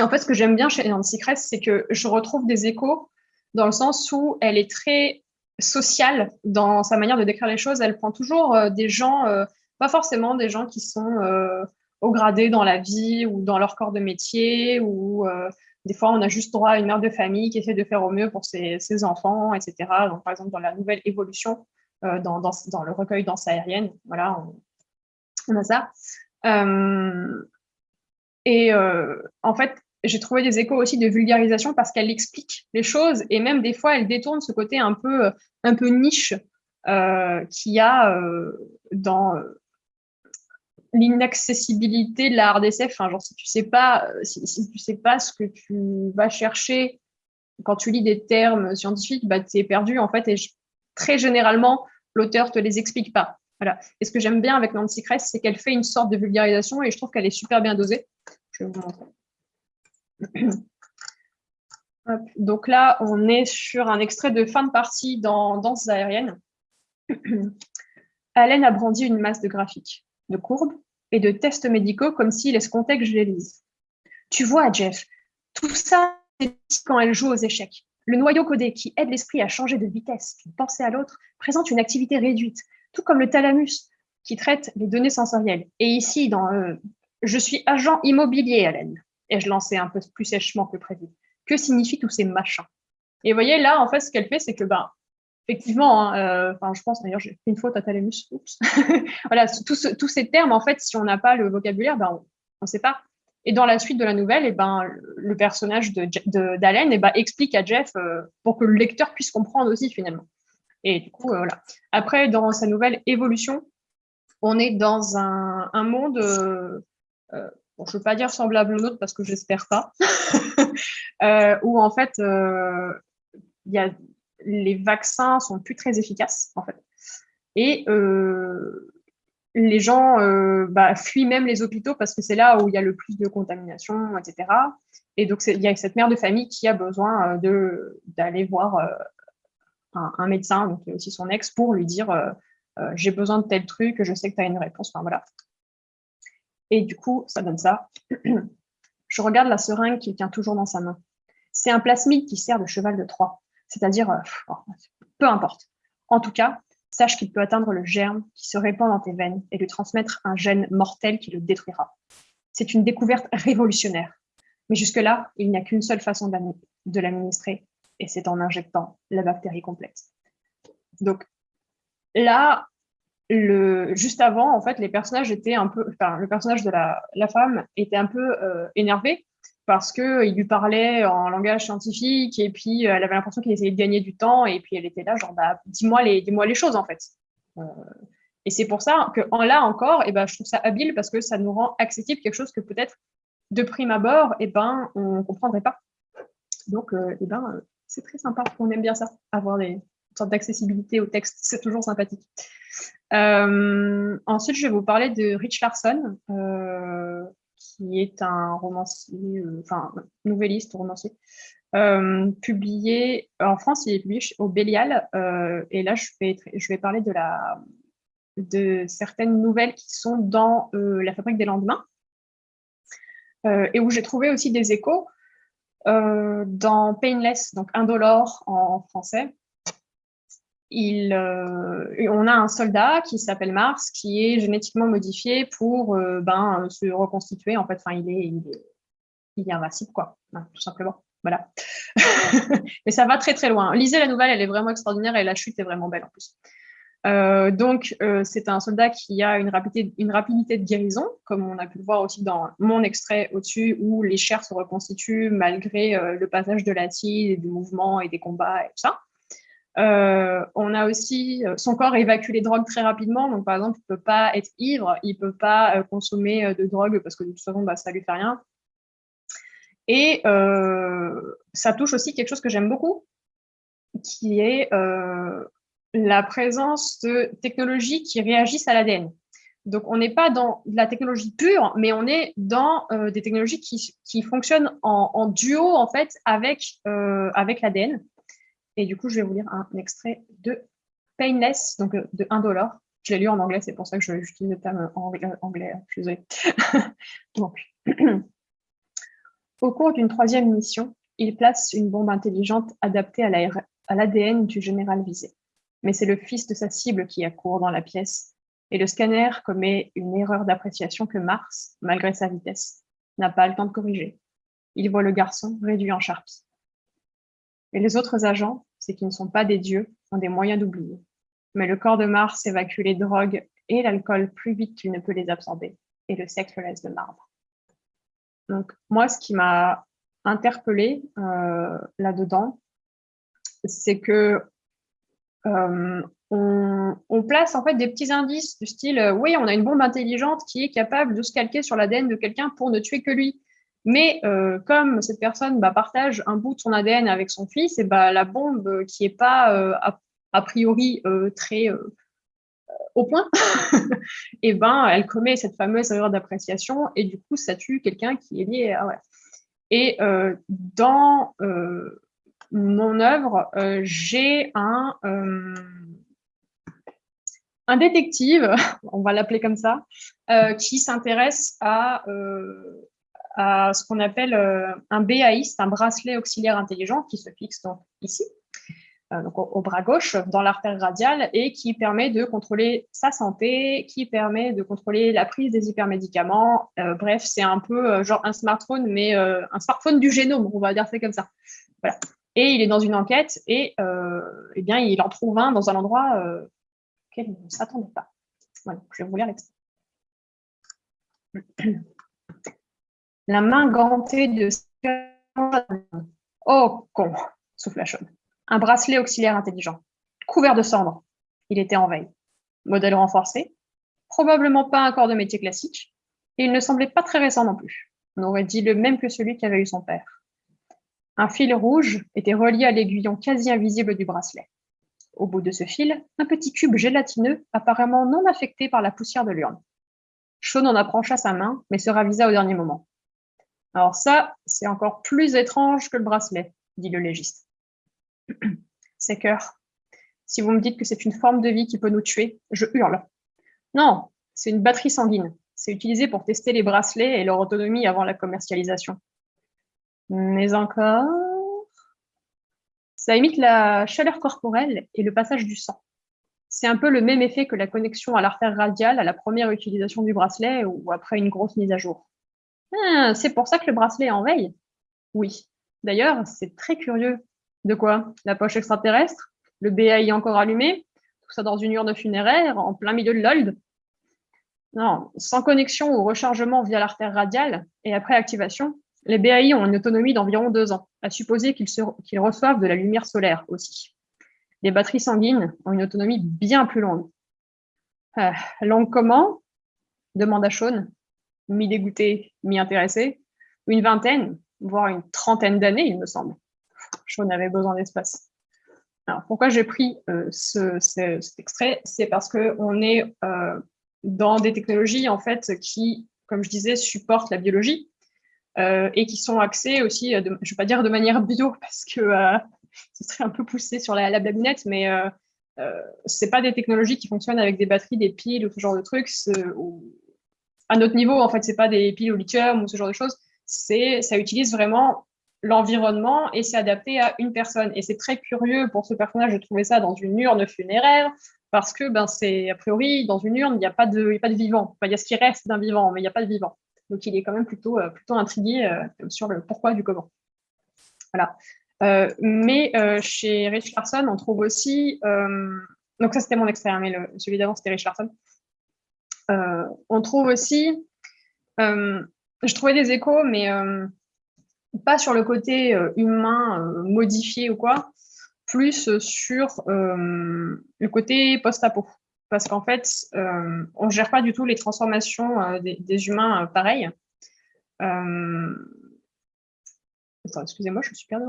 Speaker 1: En fait, ce que j'aime bien chez Nancy Kress, c'est que je retrouve des échos dans le sens où elle est très sociale dans sa manière de décrire les choses. Elle prend toujours euh, des gens, euh, pas forcément des gens qui sont euh, au gradé dans la vie ou dans leur corps de métier, ou des fois on a juste droit à une mère de famille qui essaie de faire au mieux pour ses, enfants, etc. Donc, par exemple, dans la nouvelle évolution, dans, dans, le recueil Danse aérienne, voilà, on, on a ça. et en fait, j'ai trouvé des échos aussi de vulgarisation parce qu'elle explique les choses et même des fois elle détourne ce côté un peu, un peu niche euh, qu'il y a euh, dans euh, l'inaccessibilité de la RDSF. Enfin, genre si tu sais si, tu sais pas ce que tu vas chercher quand tu lis des termes scientifiques, bah, tu es perdu en fait et très généralement l'auteur te les explique pas. Voilà. Et ce que j'aime bien avec Nancy Kress, c'est qu'elle fait une sorte de vulgarisation et je trouve qu'elle est super bien dosée. Je vais vous montrer. Donc là, on est sur un extrait de fin de partie dans Danse aérienne. Allen a brandi une masse de graphiques, de courbes et de tests médicaux comme s'il escomptait que je les lise. Tu vois, Jeff, tout ça, c'est quand elle joue aux échecs. Le noyau codé qui aide l'esprit à changer de vitesse, d'une pensée à l'autre, présente une activité réduite, tout comme le thalamus qui traite les données sensorielles. Et ici, dans euh, Je suis agent immobilier, Allen et je lançais un peu plus sèchement que prévu. Que signifient tous ces machins? Et vous voyez, là, en fait, ce qu'elle fait, c'est que, ben, effectivement, hein, euh, je pense d'ailleurs, j'ai fait une faute à Thalamus. voilà, tous, ces termes, en fait, si on n'a pas le vocabulaire, ben, on ne sait pas. Et dans la suite de la nouvelle, eh ben, le personnage d'Allen de, eh ben, explique à Jeff euh, pour que le lecteur puisse comprendre aussi, finalement. Et du coup, euh, voilà. Après, dans sa nouvelle évolution, on est dans un monde je ne veux pas dire semblable au nôtre parce que j'espère pas, euh, où en fait, euh, les vaccins sont plus très efficaces, en fait. Et euh, les gens bah, fuient même les hôpitaux parce que c'est là où il y a le plus de contamination, etc. Et donc, il y a cette mère de famille qui a besoin d'aller voir un, médecin, donc aussi son ex, pour lui dire j'ai besoin de tel truc, je sais que tu as une réponse. Voilà. Et du coup, ça donne ça. Je regarde la seringue qu'il tient toujours dans sa main. C'est un plasmide qui sert de cheval de Troie, c'est-à-dire, euh, oh, peu importe. En tout cas, sache qu'il peut atteindre le germe qui se répand dans tes veines et lui transmettre un gène mortel qui le détruira. C'est une découverte révolutionnaire. Mais jusque-là, il n'y a qu'une seule façon de l'administrer, et c'est en injectant la bactérie complète. Donc là, juste avant, en fait, les personnages étaient un peu, le personnage de la, femme était un peu euh, énervé parce que il lui parlait en langage scientifique et puis euh, elle avait l'impression qu'il essayait de gagner du temps et puis elle était là genre bah dis-moi les dis-moi les choses en fait. Euh, et c'est pour ça que là encore, et eh ben je trouve ça habile parce que ça nous rend accessible quelque chose que peut-être de prime abord, et eh ben on comprendrait pas. Donc eh ben c'est très sympa, on aime bien ça, avoir des sortes d'accessibilité au texte, c'est toujours sympathique. Euh, ensuite, je vais vous parler de Rich Larson, euh, qui est un romancier, euh, nouvelliste, romancier, publié en France, il est publié au Bélial. et là, je vais, parler de certaines nouvelles qui sont dans La fabrique des lendemains, et où j'ai trouvé aussi des échos dans Painless, donc Indolore en français, il, on a un soldat qui s'appelle Mars, qui est génétiquement modifié pour ben, se reconstituer. En fait, enfin, il est, il est, quoi, tout simplement. Voilà. Mais ça va très très loin. Lisez la nouvelle, elle est vraiment extraordinaire et la chute est vraiment belle en plus. Euh, donc, euh, c'est un soldat qui a une rapidité, une rapidité de guérison, comme on a pu le voir aussi dans mon extrait au-dessus, où les chairs se reconstituent malgré euh, le passage de l'acide, du mouvement et des combats et tout ça. On a aussi, son corps évacue les drogues très rapidement, donc par exemple, il ne peut pas être ivre, il ne peut pas consommer de drogue parce que de toute façon, bah, ça ne lui fait rien. Et ça touche aussi quelque chose que j'aime beaucoup, qui est la présence de technologies qui réagissent à l'ADN. Donc, on n'est pas dans de la technologie pure, mais on est dans euh, des technologies qui, fonctionnent en, duo, en fait, avec, euh, avec l'ADN. Et du coup, je vais vous lire un extrait de Painless, donc euh, de 1 dollar. Je l'ai lu en anglais, c'est pour ça que j'utilise le terme anglais, je suis désolée. donc, au cours d'une troisième mission, il place une bombe intelligente adaptée à l'ADN du général visé mais c'est le fils de sa cible qui accourt dans la pièce, et le scanner commet une erreur d'appréciation que Mars, malgré sa vitesse, n'a pas le temps de corriger. Il voit le garçon réduit en charpie. Et les autres agents, c'est qu'ils ne sont pas des dieux, ont des moyens d'oublier. Mais le corps de Mars évacue les drogues et l'alcool plus vite qu'il ne peut les absorber, et le sexe le laisse de marbre. Donc moi, ce qui m'a interpellée euh, là-dedans, c'est que euh, on, place en fait des petits indices du style euh, oui, on a une bombe intelligente qui est capable de se calquer sur l'ADN de quelqu'un pour ne tuer que lui. Mais euh, comme cette personne bah, partage un bout de son ADN avec son fils, et bah, la bombe qui n'est pas a, priori très au point, et ben elle commet cette fameuse erreur d'appréciation et du coup ça tue quelqu'un qui est lié Et dans mon œuvre, euh, j'ai un, euh, un détective, on va l'appeler comme ça, euh, qui s'intéresse à, à ce qu'on appelle un BAI, c'est un bracelet auxiliaire intelligent qui se fixe donc ici, donc au, bras gauche, dans l'artère radiale, et qui permet de contrôler sa santé, qui permet de contrôler la prise des hypermédicaments. bref, c'est un peu genre un smartphone, mais un smartphone du génome, on va dire c'est comme ça. Voilà et il est dans une enquête et euh, eh bien, il en trouve un dans un endroit euh, auquel il ne s'attendait pas. Voilà, je vais vous lire l'extrait. La main gantée de... Oh, con, souffle la chaude. Un bracelet auxiliaire intelligent, couvert de cendres. Il était en veille. Modèle renforcé, probablement pas un corps de métier classique, et il ne semblait pas très récent non plus. On aurait dit le même que celui qu'avait eu son père. Un fil rouge était relié à l'aiguillon quasi invisible du bracelet. Au bout de ce fil, un petit cube gélatineux, apparemment non affecté par la poussière de l'urne. Sean en approcha sa main, mais se ravisa au dernier moment. Alors ça, c'est encore plus étrange que le bracelet, dit le légiste. C'est cœur. Si vous me dites que c'est une forme de vie qui peut nous tuer, je hurle. Non, c'est une batterie sanguine. C'est utilisé pour tester les bracelets et leur autonomie avant la commercialisation mais encore, ça imite la chaleur corporelle et le passage du sang. C'est un peu le même effet que la connexion à l'artère radiale à la première utilisation du bracelet ou après une grosse mise à jour. Ah, c'est pour ça que le bracelet est en veille Oui. D'ailleurs, c'est très curieux. De quoi? La poche extraterrestre? Le BAI encore allumé? Tout ça dans une urne funéraire, en plein milieu de l'old? Non, sans connexion ou rechargement via l'artère radiale et après activation, les BAI ont une autonomie d'environ deux ans, à supposer qu'ils reçoivent de la lumière solaire aussi. Les batteries sanguines ont une autonomie bien plus longue. Euh, longue comment demanda Sean, mi-dégoûté, mi-intéressé. Une vingtaine, voire une trentaine d'années, il me semble. Sean avait besoin d'espace. Alors, pourquoi j'ai pris euh, ce, cet extrait? C'est parce qu'on est euh, dans des technologies en fait, qui, comme je disais, supportent la biologie, euh, et qui sont axés aussi, je ne vais pas dire de manière bio parce que ce serait un peu poussé sur la, la blagounette, mais ce pas des technologies qui fonctionnent avec des batteries, des piles ou ce genre de trucs. À notre niveau, en fait, ce pas des piles au lithium ou ce genre de choses. Ça utilise vraiment l'environnement et c'est adapté à une personne. Et c'est très curieux pour ce personnage de trouver ça dans une urne funéraire, parce que ben, c'est a priori dans une urne, il n'y a, pas de, pas de vivant. il y a ce qui reste d'un vivant, mais il n'y a pas de vivant. Donc il est quand même plutôt, euh, plutôt intrigué euh, sur le pourquoi du comment. Voilà. Euh, mais chez Rich Larson, on trouve aussi, donc ça c'était mon extrait, hein, mais le, celui d'avant c'était Rich Larson. On trouve aussi, je trouvais des échos, mais pas sur le côté humain modifié ou quoi, plus sur le côté post-apo parce qu'en fait, euh, on ne gère pas du tout les transformations euh, des, humains euh, pareils. excusez-moi, je suis perdue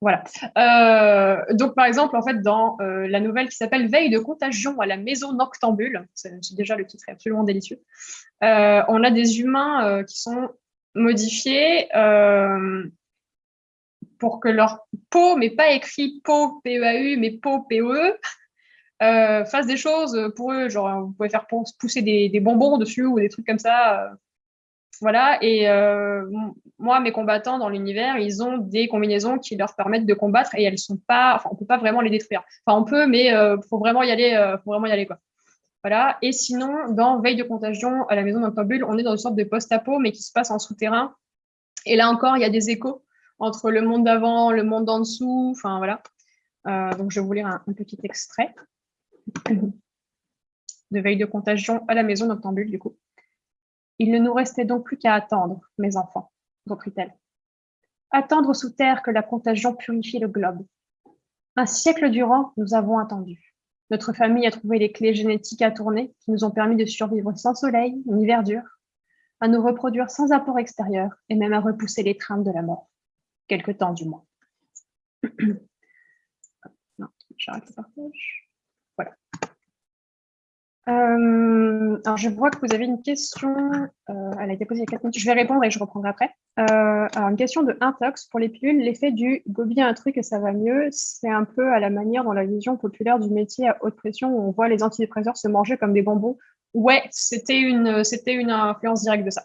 Speaker 1: Voilà. donc, par exemple, en fait, dans la nouvelle qui s'appelle Veille de contagion à la maison noctambule, c'est déjà le titre est absolument délicieux, on a des humains qui sont modifiés pour que leur peau, mais pas écrit peau, P-E-A-U, mais peau, P-E-E, euh, fasse des choses pour eux. Genre, vous pouvez faire pousser des, bonbons dessus ou des trucs comme ça. Euh. voilà. Et euh, moi, mes combattants dans l'univers, ils ont des combinaisons qui leur permettent de combattre et elles sont pas. Enfin, on peut pas vraiment les détruire. Enfin, on peut, mais il faut vraiment y aller. faut vraiment y aller, quoi. Voilà. Et sinon, dans Veille de contagion à la maison d'Octobule, on est dans une sorte de post-apo, mais qui se passe en souterrain. Et là encore, il y a des échos entre le monde d'avant, le monde d'en dessous, enfin voilà. Euh, donc je vais vous lire un, petit extrait de veille de contagion à la maison d'Octambule du coup. Il ne nous restait donc plus qu'à attendre, mes enfants, reprit-elle. Attendre sous terre que la contagion purifie le globe. Un siècle durant, nous avons attendu. Notre famille a trouvé les clés génétiques à tourner qui nous ont permis de survivre sans soleil ni verdure, à nous reproduire sans apport extérieur et même à repousser l'étreinte de la mort quelque temps du moins. Euh, alors, je vois que vous avez une question. Euh, elle a été posée il y a 4 minutes. Je vais répondre et je reprendrai après. Euh, une question de Intox. Pour les pilules, l'effet du gobi un truc et ça va mieux, c'est un peu à la manière dans la vision populaire du métier à haute pression où on voit les antidépresseurs se manger comme des bonbons. Ouais, c'était une, une influence directe de ça.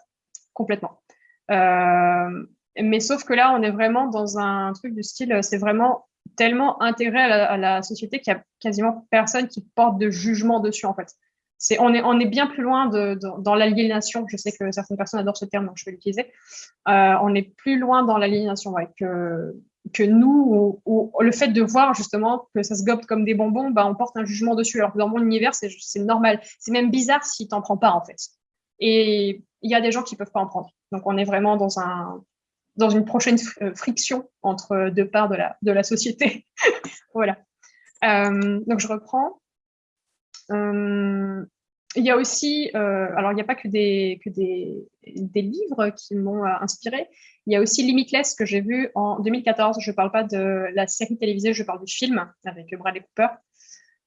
Speaker 1: Complètement. Mais sauf que là, on est vraiment dans un truc du style, c'est vraiment tellement intégré à la, société qu'il y a quasiment personne qui porte de jugement dessus, en fait. On, est, bien plus loin dans l'aliénation. Je sais que certaines personnes adorent ce terme, donc je vais l'utiliser. Euh, on est plus loin dans l'aliénation que, nous, ou, le fait de voir justement que ça se gobe comme des bonbons, bah, on porte un jugement dessus. Alors que dans mon univers, c'est, normal. C'est même bizarre si tu n'en prends pas, en fait. Et il y a des gens qui ne peuvent pas en prendre. Donc, on est vraiment dans un, dans une prochaine euh, friction entre deux parts de la, société. voilà. Euh, donc, je reprends. Il y a aussi, alors il n'y a pas que des, que des, livres qui m'ont inspiré, il y a aussi Limitless que j'ai vu en 2014. Je ne parle pas de la série télévisée, je parle du film avec Bradley Cooper.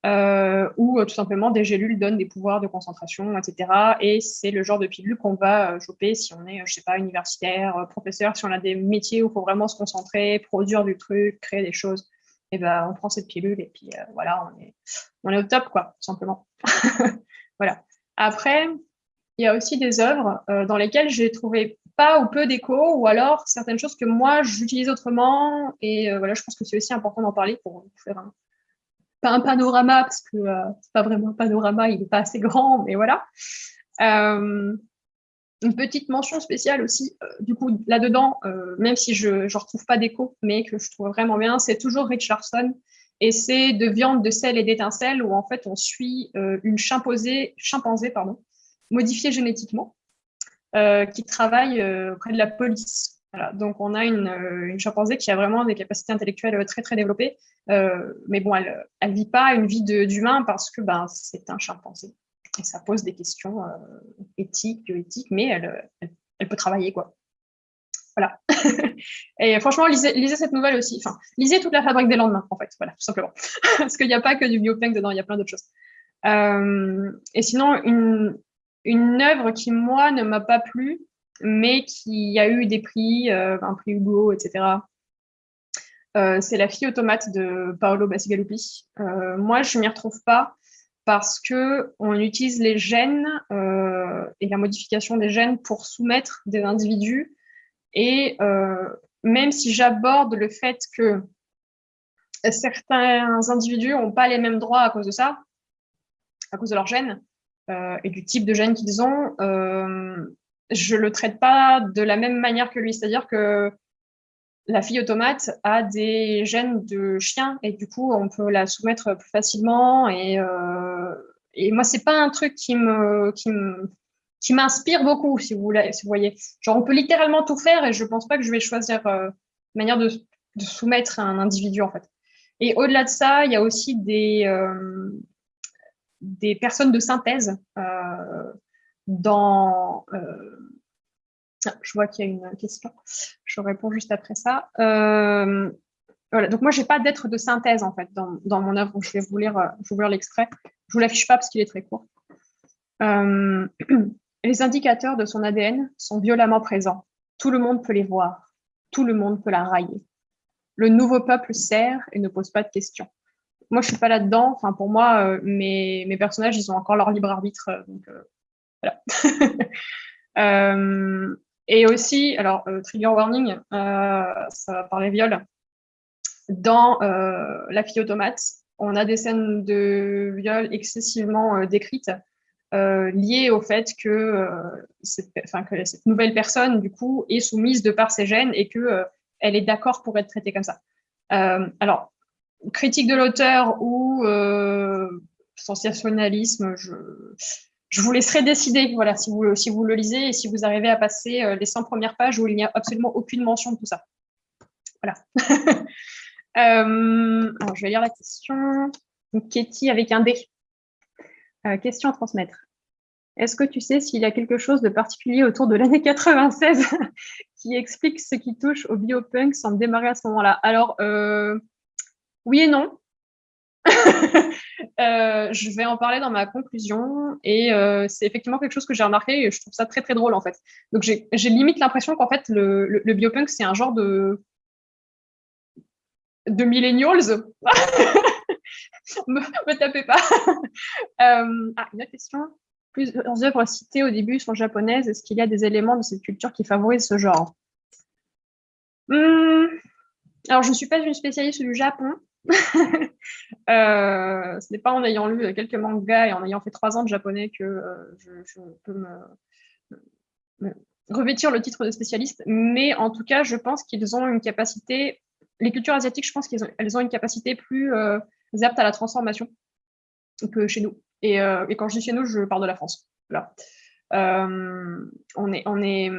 Speaker 1: Euh, où euh, tout simplement des gélules donnent des pouvoirs de concentration, etc. Et c'est le genre de pilule qu'on va euh, choper si on est, je sais pas, universitaire, professeur, si on a des métiers où il faut vraiment se concentrer, produire du truc, créer des choses. Et ben, on prend cette pilule et puis voilà, on est, on est au top, quoi, tout simplement. voilà. Après, il y a aussi des œuvres dans lesquelles j'ai trouvé pas ou peu d'écho, ou alors certaines choses que moi j'utilise autrement. Et voilà, je pense que c'est aussi important d'en parler pour faire un, panorama, parce que euh, c'est pas vraiment un panorama, il n'est pas assez grand, mais voilà. Euh, une petite mention spéciale aussi, euh, du coup, là-dedans, même si je ne retrouve pas d'écho, mais que je trouve vraiment bien, c'est toujours Richardson, et c'est de viande, de sel et d'étincelles, où en fait, on suit une chimpanzé, chimpanzé pardon, modifiée génétiquement, qui travaille auprès de la police donc on a une, euh, une, chimpanzé qui a vraiment des capacités intellectuelles très très développées, euh, mais bon, elle ne vit pas une vie d'humain parce que ben, c'est un chimpanzé. Et ça pose des questions euh, éthiques, bioéthiques, mais elle, elle, peut travailler, quoi. Voilà. et franchement, lisez, cette nouvelle aussi. Enfin, lisez toute la fabrique des lendemains, en fait. Voilà, tout simplement. parce qu'il n'y a pas que du biopunk dedans, il y a plein d'autres choses. et sinon, une, œuvre qui, moi, ne m'a pas plu, mais qui a eu des prix, euh, un prix Hugo, etc. Euh, c'est La fille automate de Paolo Bacigalupi. Euh, moi, je ne m'y retrouve pas parce que on utilise les gènes et la modification des gènes pour soumettre des individus. Et même si j'aborde le fait que certains individus n'ont pas les mêmes droits à cause de ça, à cause de leur gène et du type de gène qu'ils ont, je le traite pas de la même manière que lui. C'est-à-dire que la fille automate a des gènes de chien et du coup, on peut la soumettre plus facilement. Et, euh, et moi, c'est pas un truc qui me, qui me, qui m'inspire beaucoup, si vous, voulez, voyez. Genre, on peut littéralement tout faire et je pense pas que je vais choisir euh, manière de, soumettre un individu, en fait. Et au-delà de ça, il y a aussi des, euh, des personnes de synthèse euh, dans euh, je vois qu'il y a une question. Je réponds juste après ça. Voilà. Donc moi, j'ai pas d'être de synthèse en fait dans, dans mon œuvre. Je vais vous lire, je lire l'extrait. Je vous l'affiche pas parce qu'il est très court. les indicateurs de son ADN sont violemment présents. Tout le monde peut les voir. Tout le monde peut la railler. Le nouveau peuple sert et ne pose pas de questions. Moi, je suis pas là-dedans. Enfin, pour moi, mes, mes, personnages, ils ont encore leur libre arbitre. donc voilà. Et aussi, alors, euh, trigger warning, euh, ça va parler viol. Dans euh, La fille automate, on a des scènes de viol excessivement décrites, liées au fait que, cette, que, cette, nouvelle personne, du coup, est soumise de par ses gènes et qu'elle elle est d'accord pour être traitée comme ça. alors, critique de l'auteur ou sensationnalisme, je vous laisserai décider voilà, si, vous, si vous le lisez et si vous arrivez à passer euh, les 100 premières pages où il n'y a absolument aucune mention de tout ça. Voilà. euh, alors, je vais lire la question. Katie avec un D. Euh, question à transmettre. Est-ce que tu sais s'il y a quelque chose de particulier autour de l'année 96 qui explique ce qui touche au biopunk sans démarrer à ce moment-là? Alors, euh, oui et non. Euh, je vais en parler dans ma conclusion et c'est effectivement quelque chose que j'ai remarqué et je trouve ça très très drôle en fait. Donc j'ai limite l'impression qu'en fait le, le, biopunk c'est un genre de de millennials. me, me tapez pas. euh, ah, une autre question. Plusieurs œuvres citées au début sont japonaises. Est-ce qu'il y a des éléments de cette culture qui favorisent ce genre? Hum, Alors je ne suis pas une spécialiste du Japon. Euh, ce n'est pas en ayant lu quelques mangas et en ayant fait trois ans de japonais que euh, je, peux me, revêtir le titre de spécialiste. Mais en tout cas, je pense qu'ils ont une capacité, les cultures asiatiques, je pense qu'elles ont, une capacité plus apte à la transformation que chez nous. Et, et, quand je dis chez nous, je parle de la France. Là. on est, on est,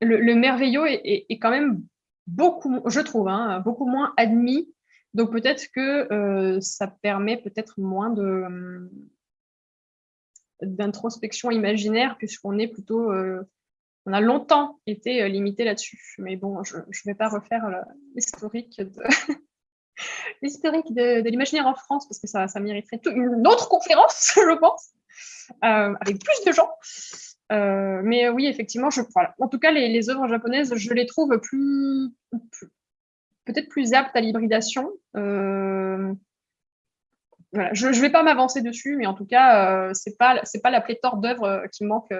Speaker 1: le, merveilleux est, quand même beaucoup, je trouve, hein, beaucoup moins admis donc peut-être que euh, ça permet peut-être moins d'introspection imaginaire puisqu'on est plutôt euh, on a longtemps été euh, limité là-dessus. Mais bon, je ne vais pas refaire l'historique l'historique de, l'imaginaire en France parce que ça, mériterait une autre conférence, je pense, avec plus de gens. mais oui, effectivement, je, en tout cas, les, œuvres japonaises, je les trouve peut-être plus apte à l'hybridation. Euh, je ne vais pas m'avancer dessus, mais en tout cas, euh, ce n'est pas, la pléthore d'œuvres euh, qui manque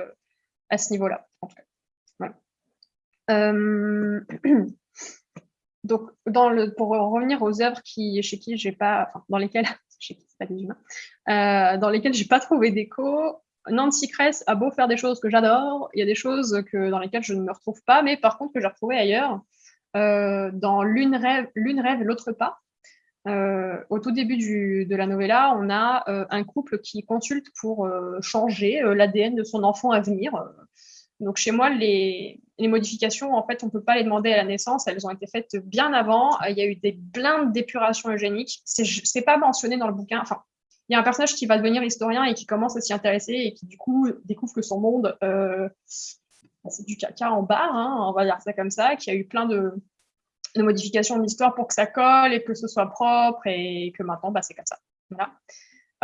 Speaker 1: à ce niveau-là. donc, pour revenir aux œuvres chez qui j'ai pas, dans lesquelles, chez qui pas lesquelles j'ai pas trouvé d'écho, Nancy Kress a beau faire des choses que j'adore, il y a des choses que, dans lesquelles je ne me retrouve pas, mais par contre que j'ai retrouvées ailleurs. Euh, dans L'une rêve, l'une l'autre pas. Euh, au tout début de la novella, on a euh, un couple qui consulte pour changer l'ADN de son enfant à venir. Donc chez moi, les, modifications, en fait, on ne peut pas les demander à la naissance. Elles ont été faites bien avant. Il y a eu des blindes d'épuration eugénique. C'est n'est pas mentionné dans le bouquin. Enfin, il y a un personnage qui va devenir historien et qui commence à s'y intéresser et qui, du coup, découvre que son monde c'est du caca en barre, hein, on va dire ça comme ça, qui a eu plein de, modifications de l'histoire pour que ça colle et que ce soit propre et que maintenant, bah, c'est comme ça.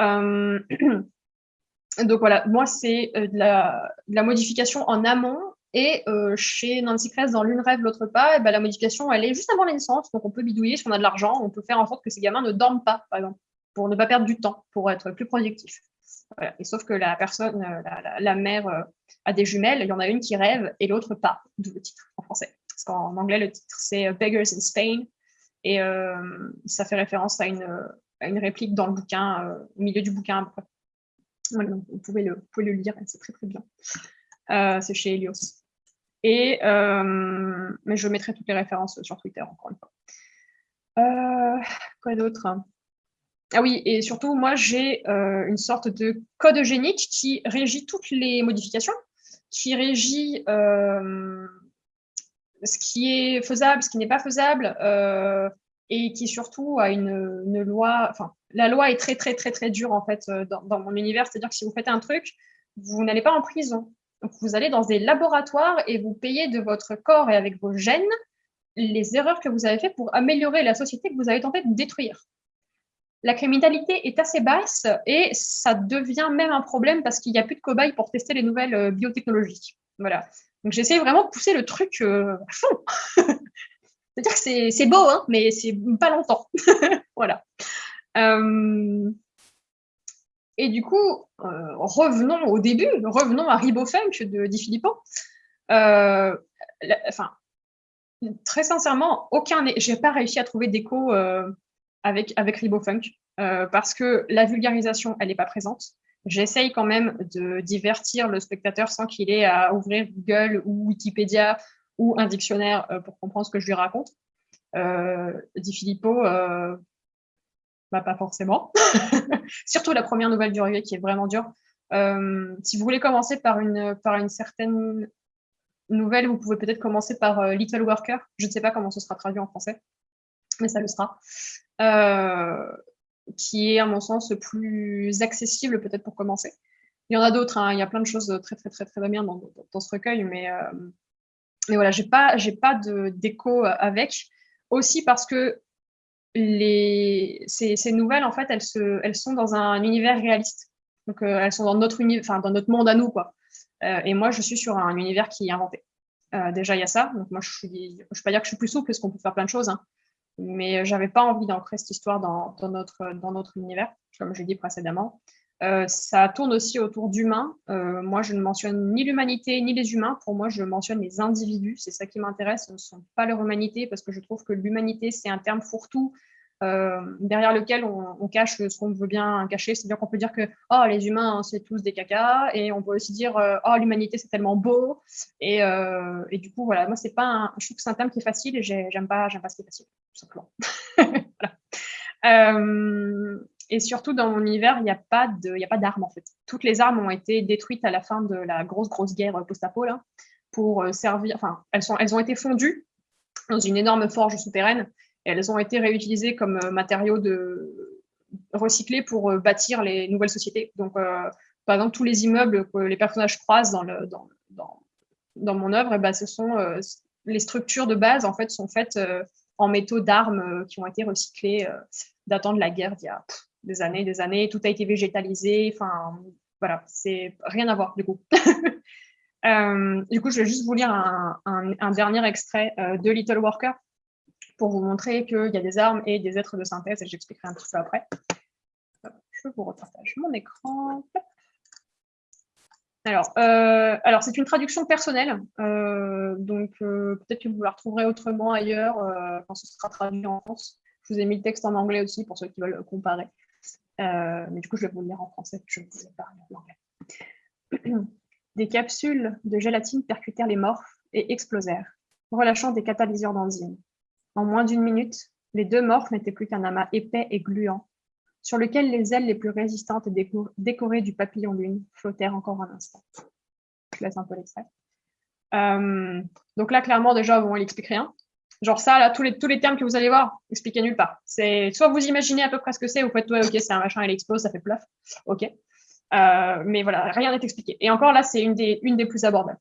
Speaker 1: Euh, donc voilà, moi, c'est euh, de, la, modification en amont et euh, chez Nancy Kress, dans L'une rêve, l'autre pas, et ben, la modification, elle est juste avant la donc on peut bidouiller si on a de l'argent, on peut faire en sorte que ces gamins ne dorment pas, par exemple, pour ne pas perdre du temps, pour être plus productif. Et sauf que la personne, la, mère a des jumelles, il y en a une qui rêve et l'autre pas, d'où le titre en français. Parce qu'en anglais, le titre, c'est Beggars in Spain. Et ça fait référence à une, réplique dans le bouquin, au milieu du bouquin. Vous, pouvez le, vous pouvez lire, c'est très très bien. c'est chez Helios. Et, euh, mais je mettrai toutes les références sur Twitter, encore une fois. Euh, quoi d'autre? Ah oui, et surtout, moi, j'ai euh, une sorte de code eugénique qui régit toutes les modifications, qui régit ce qui est faisable, ce qui n'est pas faisable, et qui surtout a une, loi, la loi est très, très, très, très dure, en fait, dans, dans mon univers. C'est-à-dire que si vous faites un truc, vous n'allez pas en prison. Vous allez dans des laboratoires et vous payez de votre corps et avec vos gènes les erreurs que vous avez faites pour améliorer la société que vous avez tenté de détruire. La criminalité est assez basse et ça devient même un problème parce qu'il n'y a plus de cobayes pour tester les nouvelles euh, biotechnologies. Voilà. Donc j'essaie vraiment de pousser le truc euh, à fond. C'est-à-dire que c'est beau, hein, mais c'est pas longtemps. voilà. Euh, et du coup, euh, revenons au début, revenons à Ribofunk de Di Filippo. Euh, enfin, très sincèrement, aucun, j'ai pas réussi à trouver d'écho avec avec Ribofunk parce que la vulgarisation, elle n'est pas présente. J'essaye quand même de divertir le spectateur sans qu'il ait à ouvrir Google ou Wikipédia ou un dictionnaire pour comprendre ce que je lui raconte. Di Filippo, bah, pas forcément. Surtout la première nouvelle du reggae qui est vraiment dure. Euh, si vous voulez commencer par une, par une certaine nouvelle, vous pouvez peut-être commencer par euh, Little Worker. Je ne sais pas comment ce sera traduit en français, mais ça le sera. Euh, qui est, à mon sens, plus accessible peut-être pour commencer. Il y en a d'autres, hein. il y a plein de choses très très très très bien dans, dans ce recueil, mais, mais voilà, j'ai pas, pas d'écho avec. Aussi parce que les, ces, nouvelles, en fait, elles, se, sont dans un univers réaliste. Donc, euh, elles sont dans notre, monde à nous, quoi. Euh, et moi, je suis sur un univers qui est inventé. Euh, déjà, il y a ça. Donc, moi, je ne peux pas dire que je suis plus souple, parce qu'on peut faire plein de choses. Hein. Mais j'avais pas envie d'ancrer cette histoire dans, dans, notre, dans notre univers, comme je l'ai dit précédemment. Ça tourne aussi autour d'humains. moi, je ne mentionne ni l'humanité ni les humains. Pour moi, je mentionne les individus. C'est ça qui m'intéresse. Ce ne sont pas leur humanité parce que je trouve que l'humanité, c'est un terme fourre-tout euh, derrière lequel on, cache ce qu'on veut bien cacher. C'est-à-dire qu'on peut dire que oh, les humains, c'est tous des cacas, et on peut aussi dire euh, oh, l'humanité, c'est tellement beau. Et, euh, du coup, voilà, moi, c'est pas un, je trouve que c'est un thème qui est facile et j'aime pas, pas ce qui est facile, tout simplement. et surtout, dans mon univers, il n'y a pas d'armes, en fait. Toutes les armes ont été détruites à la fin de la grosse, grosse guerre post-apo, là, pour servir, enfin, elles, sont, elles ont été fondues dans une énorme forge souterraine elles ont été réutilisées comme euh, matériaux de recyclés pour euh, bâtir les nouvelles sociétés. Donc, euh, par exemple, tous les immeubles que les personnages croisent dans, dans, dans, mon œuvre, et eh ben, ce sont les structures de base en fait sont faites en métaux d'armes qui ont été recyclés datant de la guerre d'il y a des années, des années. Tout a été végétalisé. Enfin, voilà, c'est rien à voir du coup. du coup, je vais juste vous lire un, dernier extrait de Little Worker pour vous montrer qu'il y a des armes et des êtres de synthèse, et j'expliquerai un petit peu après. Je vous repartage mon écran. Alors, euh, alors c'est une traduction personnelle, euh, donc euh, peut-être que vous la retrouverez autrement ailleurs quand ce sera traduit en France. Je vous ai mis le texte en anglais aussi pour ceux qui veulent comparer. Mais du coup, je vais vous le lire en français, je ne vous ai pas l'anglais. Des capsules de gélatine percutèrent les morphes et explosèrent, relâchant des catalyseurs d'enzymes. En moins d'une minute, les deux morphes n'étaient plus qu'un amas épais et gluant, sur lequel les ailes les plus résistantes et décorées du papillon lune flottèrent encore un instant. Je laisse un peu l'extrait. Euh, donc là, clairement, déjà, on n'explique rien. Genre ça, là, tous les, termes que vous allez voir, expliquez nulle part. C'est soit vous imaginez à peu près ce que c'est, vous faites, ouais, ok, c'est un machin, il explose, ça fait plaf. Ok. Euh, mais voilà, rien n'est expliqué. Et encore là, c'est une des, plus abordables.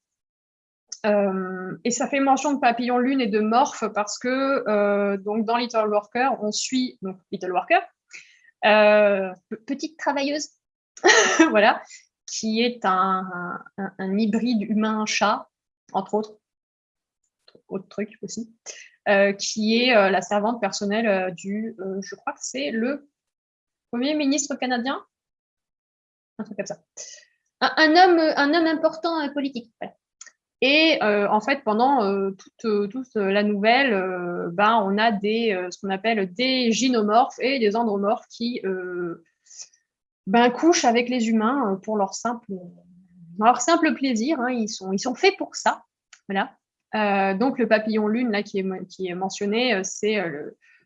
Speaker 1: Euh, et ça fait mention de papillon lune et de morph parce que euh, donc dans Little Worker, on suit donc Little Worker, petite travailleuse, voilà, qui est un, un, hybride humain-chat, entre autres, autre truc aussi, qui est la servante personnelle du, je crois que c'est le Premier ministre canadien, un truc comme. Un, homme, un homme important politique. Et en fait, pendant toute, la nouvelle, ben, on a des, ce qu'on appelle des gynomorphes et des andromorphes qui ben, couchent avec les humains pour leur simple, leur simple plaisir. Hein. ils, sont, ils sont faits pour ça. Voilà. Donc, le papillon lune, là, qui est, mentionné, c'est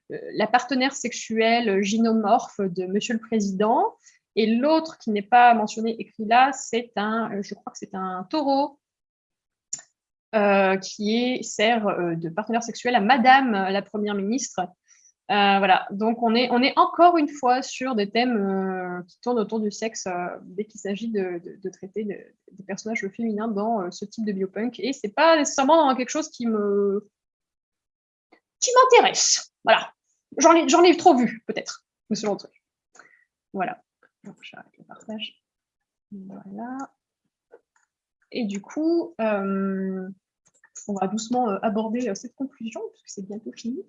Speaker 1: la partenaire sexuelle gynomorphe de Monsieur le Président. Et l'autre qui n'est pas mentionné écrit là, c'est un, je crois que c'est un taureau euh, qui sert euh, de partenaire sexuel à Madame la Première ministre. Euh, voilà, donc on est, encore une fois sur des thèmes qui tournent autour du sexe dès qu'il s'agit de, traiter des personnages féminins dans ce type de biopunk. Et c'est pas nécessairement quelque chose qui m'intéresse. Voilà, j'en ai, trop vu peut-être, selon le truc. Voilà. j'arrête le partage. Voilà. Et du coup, euh, on va doucement euh, aborder euh, cette conclusion, puisque c'est bientôt fini.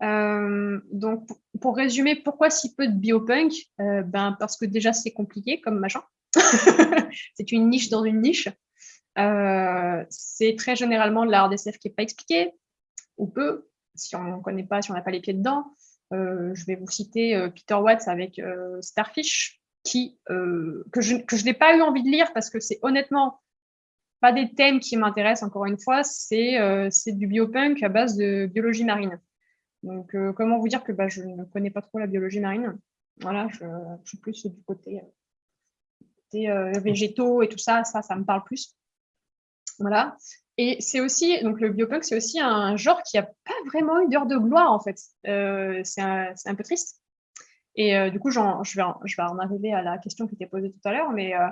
Speaker 1: Donc, pour, résumer, pourquoi si peu de biopunk? Ben, Parce que déjà, c'est compliqué comme machin. c'est une niche dans une niche. c'est très généralement de la RDSF qui n'est pas expliqué, ou peu, si on ne connaît pas, si on n'a pas les pieds dedans. je vais vous citer Peter Watts avec Starfish, qui, euh, que je, que je n'ai pas eu envie de lire parce que c'est honnêtement pas des thèmes qui m'intéressent, encore une fois, c'est euh, du biopunk à base de biologie marine. Donc, euh, comment vous dire que bah, je ne connais pas trop la biologie marine? Voilà, je, suis plus du côté, végétaux et tout ça, ça, ça me parle plus. Voilà. Et c'est aussi, donc le biopunk, c'est aussi un genre qui n'a pas vraiment eu d'heure de gloire, en fait. c'est un, peu triste. Et euh, du coup, je, vais en, je vais en arriver à la question qui était posée tout à l'heure, mais euh,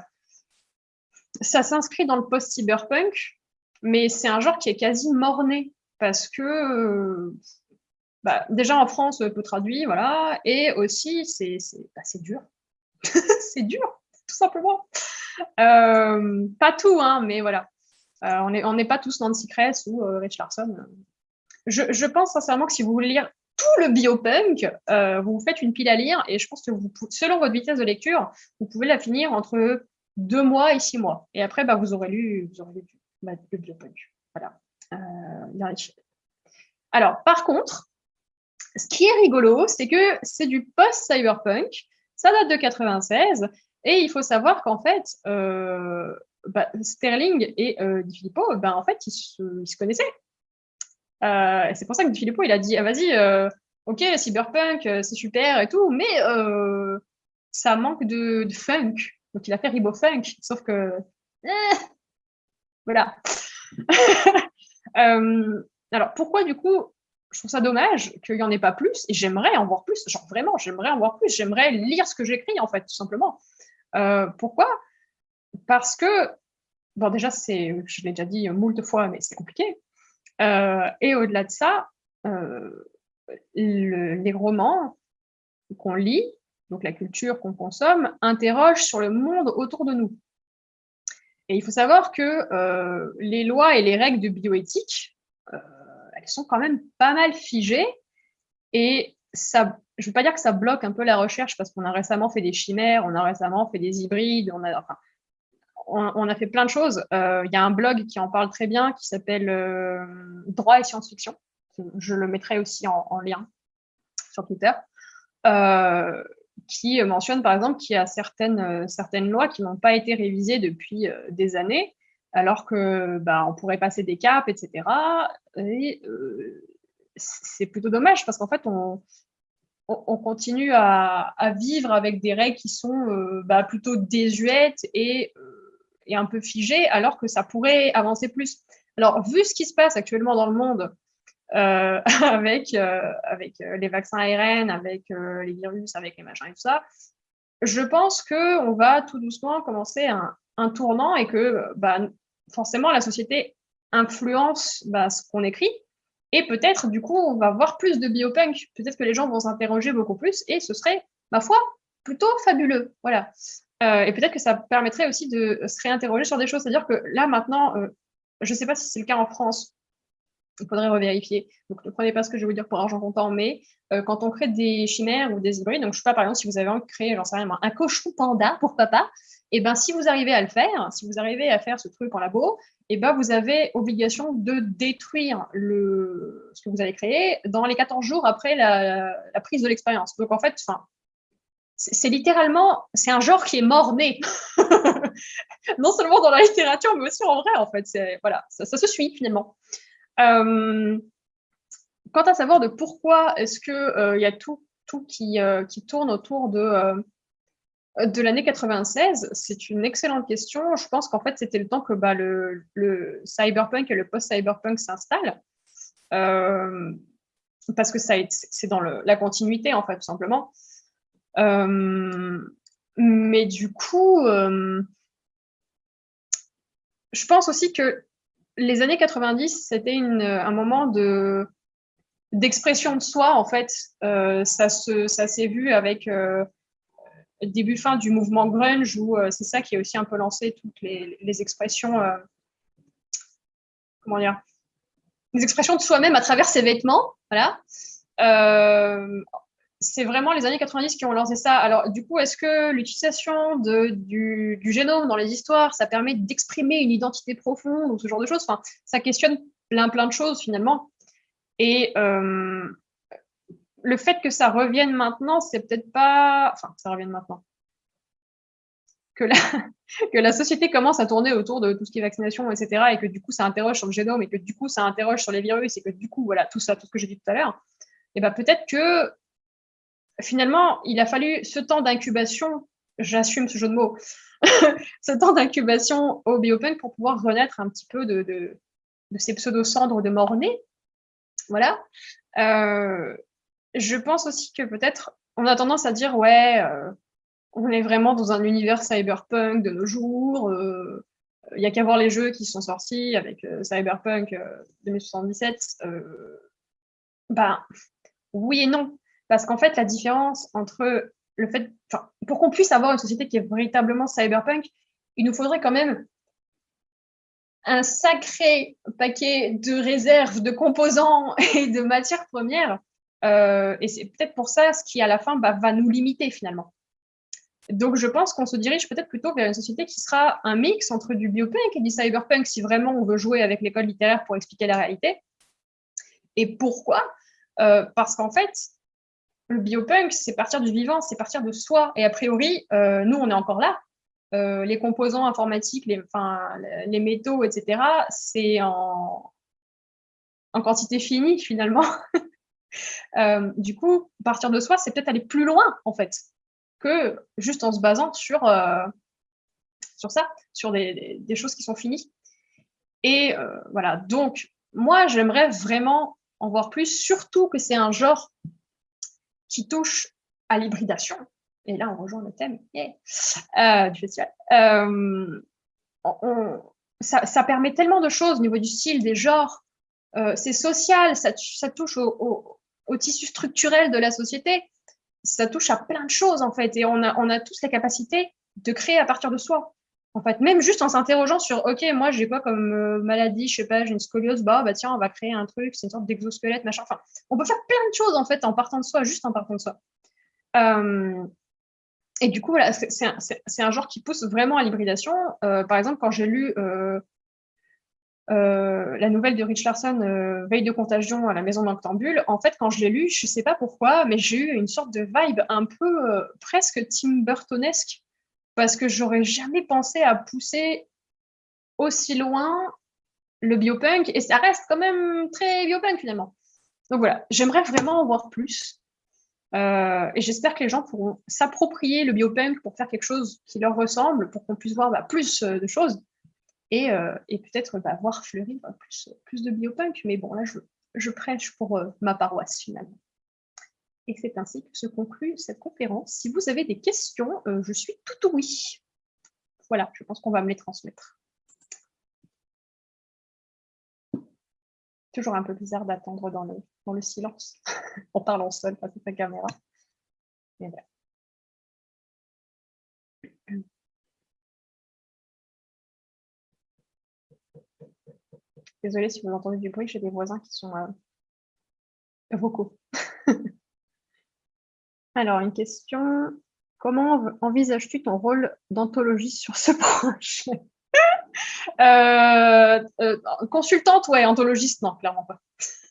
Speaker 1: ça s'inscrit dans le post-cyberpunk, mais c'est un genre qui est quasi morné parce que euh, bah, déjà en France, peu traduit, voilà, et aussi c'est bah, dur. c'est dur, tout simplement. pas tout, hein, mais voilà. on n'est on pas tous Nancy Kress ou Rich Larson. Je, je, pense sincèrement que si vous voulez lire tout le biopunk, euh, vous faites une pile à lire et je pense que vous, selon votre vitesse de lecture, vous pouvez la finir entre deux mois et six mois. Et après, bah, vous aurez lu, vous aurez lu bah, le biopunk. Voilà. Euh, Alors, par contre, ce qui est rigolo, c'est que c'est du post-cyberpunk, ça date de 96, et il faut savoir qu'en fait, euh, bah, Sterling et euh, Filippo, bah, en fait, ils se connaissaient. Euh, c'est pour ça que Philippot, il a dit, ah, vas-y, euh, ok, cyberpunk, c'est super et tout, mais ça manque de, funk. Donc, il a fait Ribo Funk, sauf que... Eh, voilà. alors, pourquoi, du coup, je trouve ça dommage qu'il n'y en ait pas plus, et j'aimerais en voir plus, genre vraiment, j'aimerais en voir plus, j'aimerais lire ce que j'écris, en fait, tout simplement. pourquoi? Parce que, bon, déjà, c'est, je l'ai déjà dit moult fois, mais c'est compliqué. Euh, et au-delà de ça, euh, les romans qu'on lit, donc la culture qu'on consomme, interrogent sur le monde autour de nous. Et il faut savoir que euh, les lois et les règles de bioéthique, sont quand même pas mal figées. Et ça, je ne veux pas dire que ça bloque un peu la recherche parce qu'on a récemment fait des chimères, on a récemment fait des hybrides, on a, on, a fait plein de choses. Euh, il y a un blog qui en parle très bien qui s'appelle euh, Droit et science-fiction. Je le mettrai aussi en, lien sur Twitter. Euh, qui mentionne par exemple qu'il y a certaines, certaines lois qui n'ont pas été révisées depuis des années, alors que bah, on pourrait passer des caps, etc. Et c'est plutôt dommage parce qu'en fait, on, on continue à, vivre avec des règles qui sont bah, plutôt désuètes et est un peu figé, alors que ça pourrait avancer plus. Alors, vu ce qui se passe actuellement dans le monde, euh, avec, euh, avec euh, les vaccins ARN, avec les virus, avec les machins et tout ça, je pense qu'on va tout doucement commencer un, un tournant et que bah, forcément la société influence bah, ce qu'on écrit. Et peut-être, du coup, on va voir plus de biopunk. Peut-être que les gens vont s'interroger beaucoup plus et ce serait, ma foi, plutôt fabuleux. Voilà. Euh, et peut-être que ça permettrait aussi de se réinterroger sur des choses. C'est-à-dire que là, maintenant, euh, je ne sais pas si c'est le cas en France, il faudrait revérifier. Donc, ne prenez pas ce que je vais vous dire pour argent comptant, mais euh, quand on crée des chimères ou des hybrides, donc je sais pas, par exemple, si vous avez envie de créer, j'en sais rien, un cochon panda pour papa, et eh ben si vous arrivez à le faire, si vous arrivez à faire ce truc en labo, et eh ben vous avez obligation de détruire ce que vous avez créé dans les 14 jours après la, prise de l'expérience. Donc en fait, c'est littéralement, c'est un genre qui est mort-né. non seulement dans la littérature, mais aussi en vrai, en fait. Voilà, ça, se suit finalement. Euh, quant à savoir de pourquoi est-ce qu'il euh, y a tout, tout qui, euh, qui, tourne autour de, de l'année 96, c'est une excellente question. Je pense qu'en fait, c'était le temps que bah, le, le, cyberpunk et le post-cyberpunk s'installent. parce que c'est dans la continuité, en fait, tout simplement. mais du coup, je pense aussi que les années 90, c'était un moment de d'expression de soi, en fait. Euh, ça s'est vu avec euh, début fin du mouvement grunge, où euh, c'est ça qui a aussi un peu lancé toutes les, les expressions, euh, comment dire, les expressions de soi-même à travers ses vêtements, voilà c'est vraiment les années 90 qui ont lancé ça. Alors, du coup, est-ce que l'utilisation du, génome dans les histoires, ça permet d'exprimer une identité profonde ou ce genre de choses? Enfin, Ça questionne plein, plein de choses, finalement. Et euh, le fait que ça revienne maintenant, c'est peut-être pas... Enfin, ça revienne maintenant. Que la, société commence à tourner autour de tout ce qui est vaccination, etc., et que du coup, ça interroge sur le génome, et que du coup, ça interroge sur les virus, et que du coup, voilà, tout ça, tout ce que j'ai dit tout à l'heure, et ben peut-être que finalement, il a fallu ce temps d'incubation, j'assume ce jeu de mots, ce temps d'incubation au biopunk pour pouvoir renaître un petit peu de, de, ces pseudo-cendres de mort-né. Voilà. Euh, je pense aussi que peut-être, on a tendance à dire, ouais, euh, on est vraiment dans un univers cyberpunk de nos jours, euh, il n'y a qu'à voir les jeux qui sont sortis avec Cyberpunk 2077. ben, oui et non. Parce qu'en fait, la différence entre le fait, pour qu'on puisse avoir une société qui est véritablement cyberpunk, il nous faudrait quand même un sacré paquet de réserves, de composants et de matières premières. Euh, et c'est peut-être pour ça ce qui, à la fin, bah, va nous limiter finalement. Donc, je pense qu'on se dirige peut-être plutôt vers une société qui sera un mix entre du biopunk et du cyberpunk si vraiment on veut jouer avec l'école littéraire pour expliquer la réalité. Et pourquoi? Euh, Parce qu'en fait, le biopunk, c'est partir du vivant, c'est partir de soi. Et a priori, euh, nous, on est encore là. Euh, les composants informatiques, les, métaux, etc., c'est en, quantité finie, finalement. euh, du coup, partir de soi, c'est peut-être aller plus loin, en fait, que juste en se basant sur, sur ça, sur des, choses qui sont finies. Et voilà, donc, moi, j'aimerais vraiment en voir plus, surtout que c'est un genre qui touche à l'hybridation. Et là, on rejoint le thème euh, du festival. Euh, ça, permet tellement de choses au niveau du style, des genres. Euh, c'est social, ça, touche au, tissu structurel de la société. Ça touche à plein de choses, en fait. Et on a tous la capacité de créer à partir de soi. En fait, même juste en s'interrogeant sur, OK, moi, j'ai quoi comme euh, maladie, je sais pas, j'ai une scoliose, bah, bah tiens, on va créer un truc, c'est une sorte d'exosquelette, machin. Enfin, on peut faire plein de choses, en fait, en partant de soi, juste en partant de soi. Euh, et du coup, voilà, c'est un, genre qui pousse vraiment à l'hybridation. Euh, par exemple, quand j'ai lu la nouvelle de Rich Larson, Veille de contagion à la maison d'Octambule, en fait, quand je l'ai lu, je sais pas pourquoi, mais j'ai eu une sorte de vibe un peu presque Tim Burtonesque parce que j'aurais jamais pensé à pousser aussi loin le biopunk, et ça reste quand même très biopunk finalement. Donc voilà, j'aimerais vraiment en voir plus. Euh, et j'espère que les gens pourront s'approprier le biopunk pour faire quelque chose qui leur ressemble, pour qu'on puisse voir bah, plus euh, de choses et, euh, peut-être bah, voir fleurir plus, de biopunk. Mais bon, là, je prêche pour ma paroisse finalement. Et c'est ainsi que se conclut cette conférence. Si vous avez des questions, euh, je suis tout oui. Voilà, je pense qu'on va me les transmettre. Toujours un peu bizarre d'attendre dans le, dans le silence en parlant seul face à sa caméra. Désolée si vous entendez du bruit, j'ai des voisins qui sont euh, vocaux. Alors, une question. Comment envisages-tu ton rôle d'anthologie sur ce projet? Euh, euh, Consultante, ouais, anthologiste, non, clairement pas.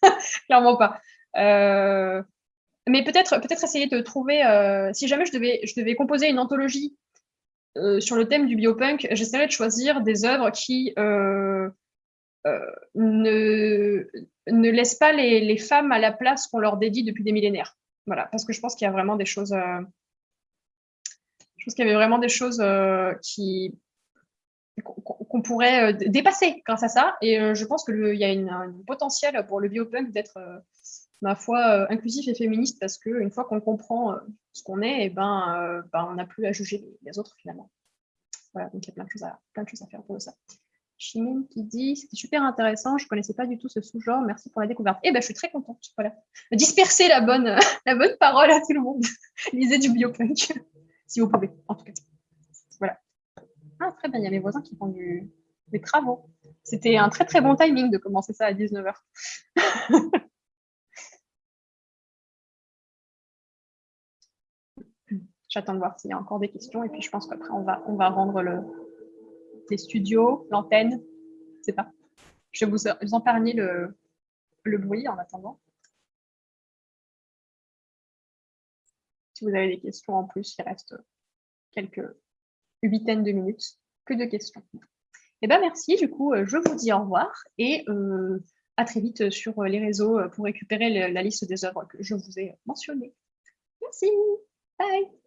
Speaker 1: clairement pas. mais peut-être peut, essayer de trouver, si jamais je devais, composer une anthologie sur le thème du biopunk, j'essaierais de choisir des œuvres qui euh, ne, ne laisse pas les, femmes à la place qu'on leur dédie depuis des millénaires. Voilà, parce que je pense qu'il y a vraiment des choses. Euh, je pense qu'il y avait vraiment des choses euh, qui qu'on pourrait dépasser grâce à ça. Et je pense qu'il y a un potentiel pour le biopunk d'être, ma foi, inclusif et féministe parce qu'une fois qu'on comprend ce qu'on est, et eh ben, ben, on n'a plus à juger les, autres finalement. Voilà, donc il y a plein de choses à, plein de choses à faire pour ça. Chimine qui dit c'était super intéressant, je ne connaissais pas du tout ce sous-genre, merci pour la découverte. Eh ben, je suis très contente. Voilà. Disperser la bonne, la bonne parole à tout le monde. Lisez du biopunk, si vous pouvez, en tout cas. Voilà. Ah, très bien, il y a mes voisins qui font du, des travaux. C'était un très très bon timing de commencer ça à 19h. J'attends de voir s'il y a encore des questions et puis je pense qu'après on va, on va rendre le, les studios, l'antenne, je sais pas. Je vais vous, épargner le, bruit en attendant. Si vous avez des questions en plus, il reste quelques huitaines de minutes. Que de questions. Eh ben merci, du coup, je vous dis au revoir et euh, à très vite sur les réseaux pour récupérer la liste des œuvres que je vous ai mentionnées. Merci, bye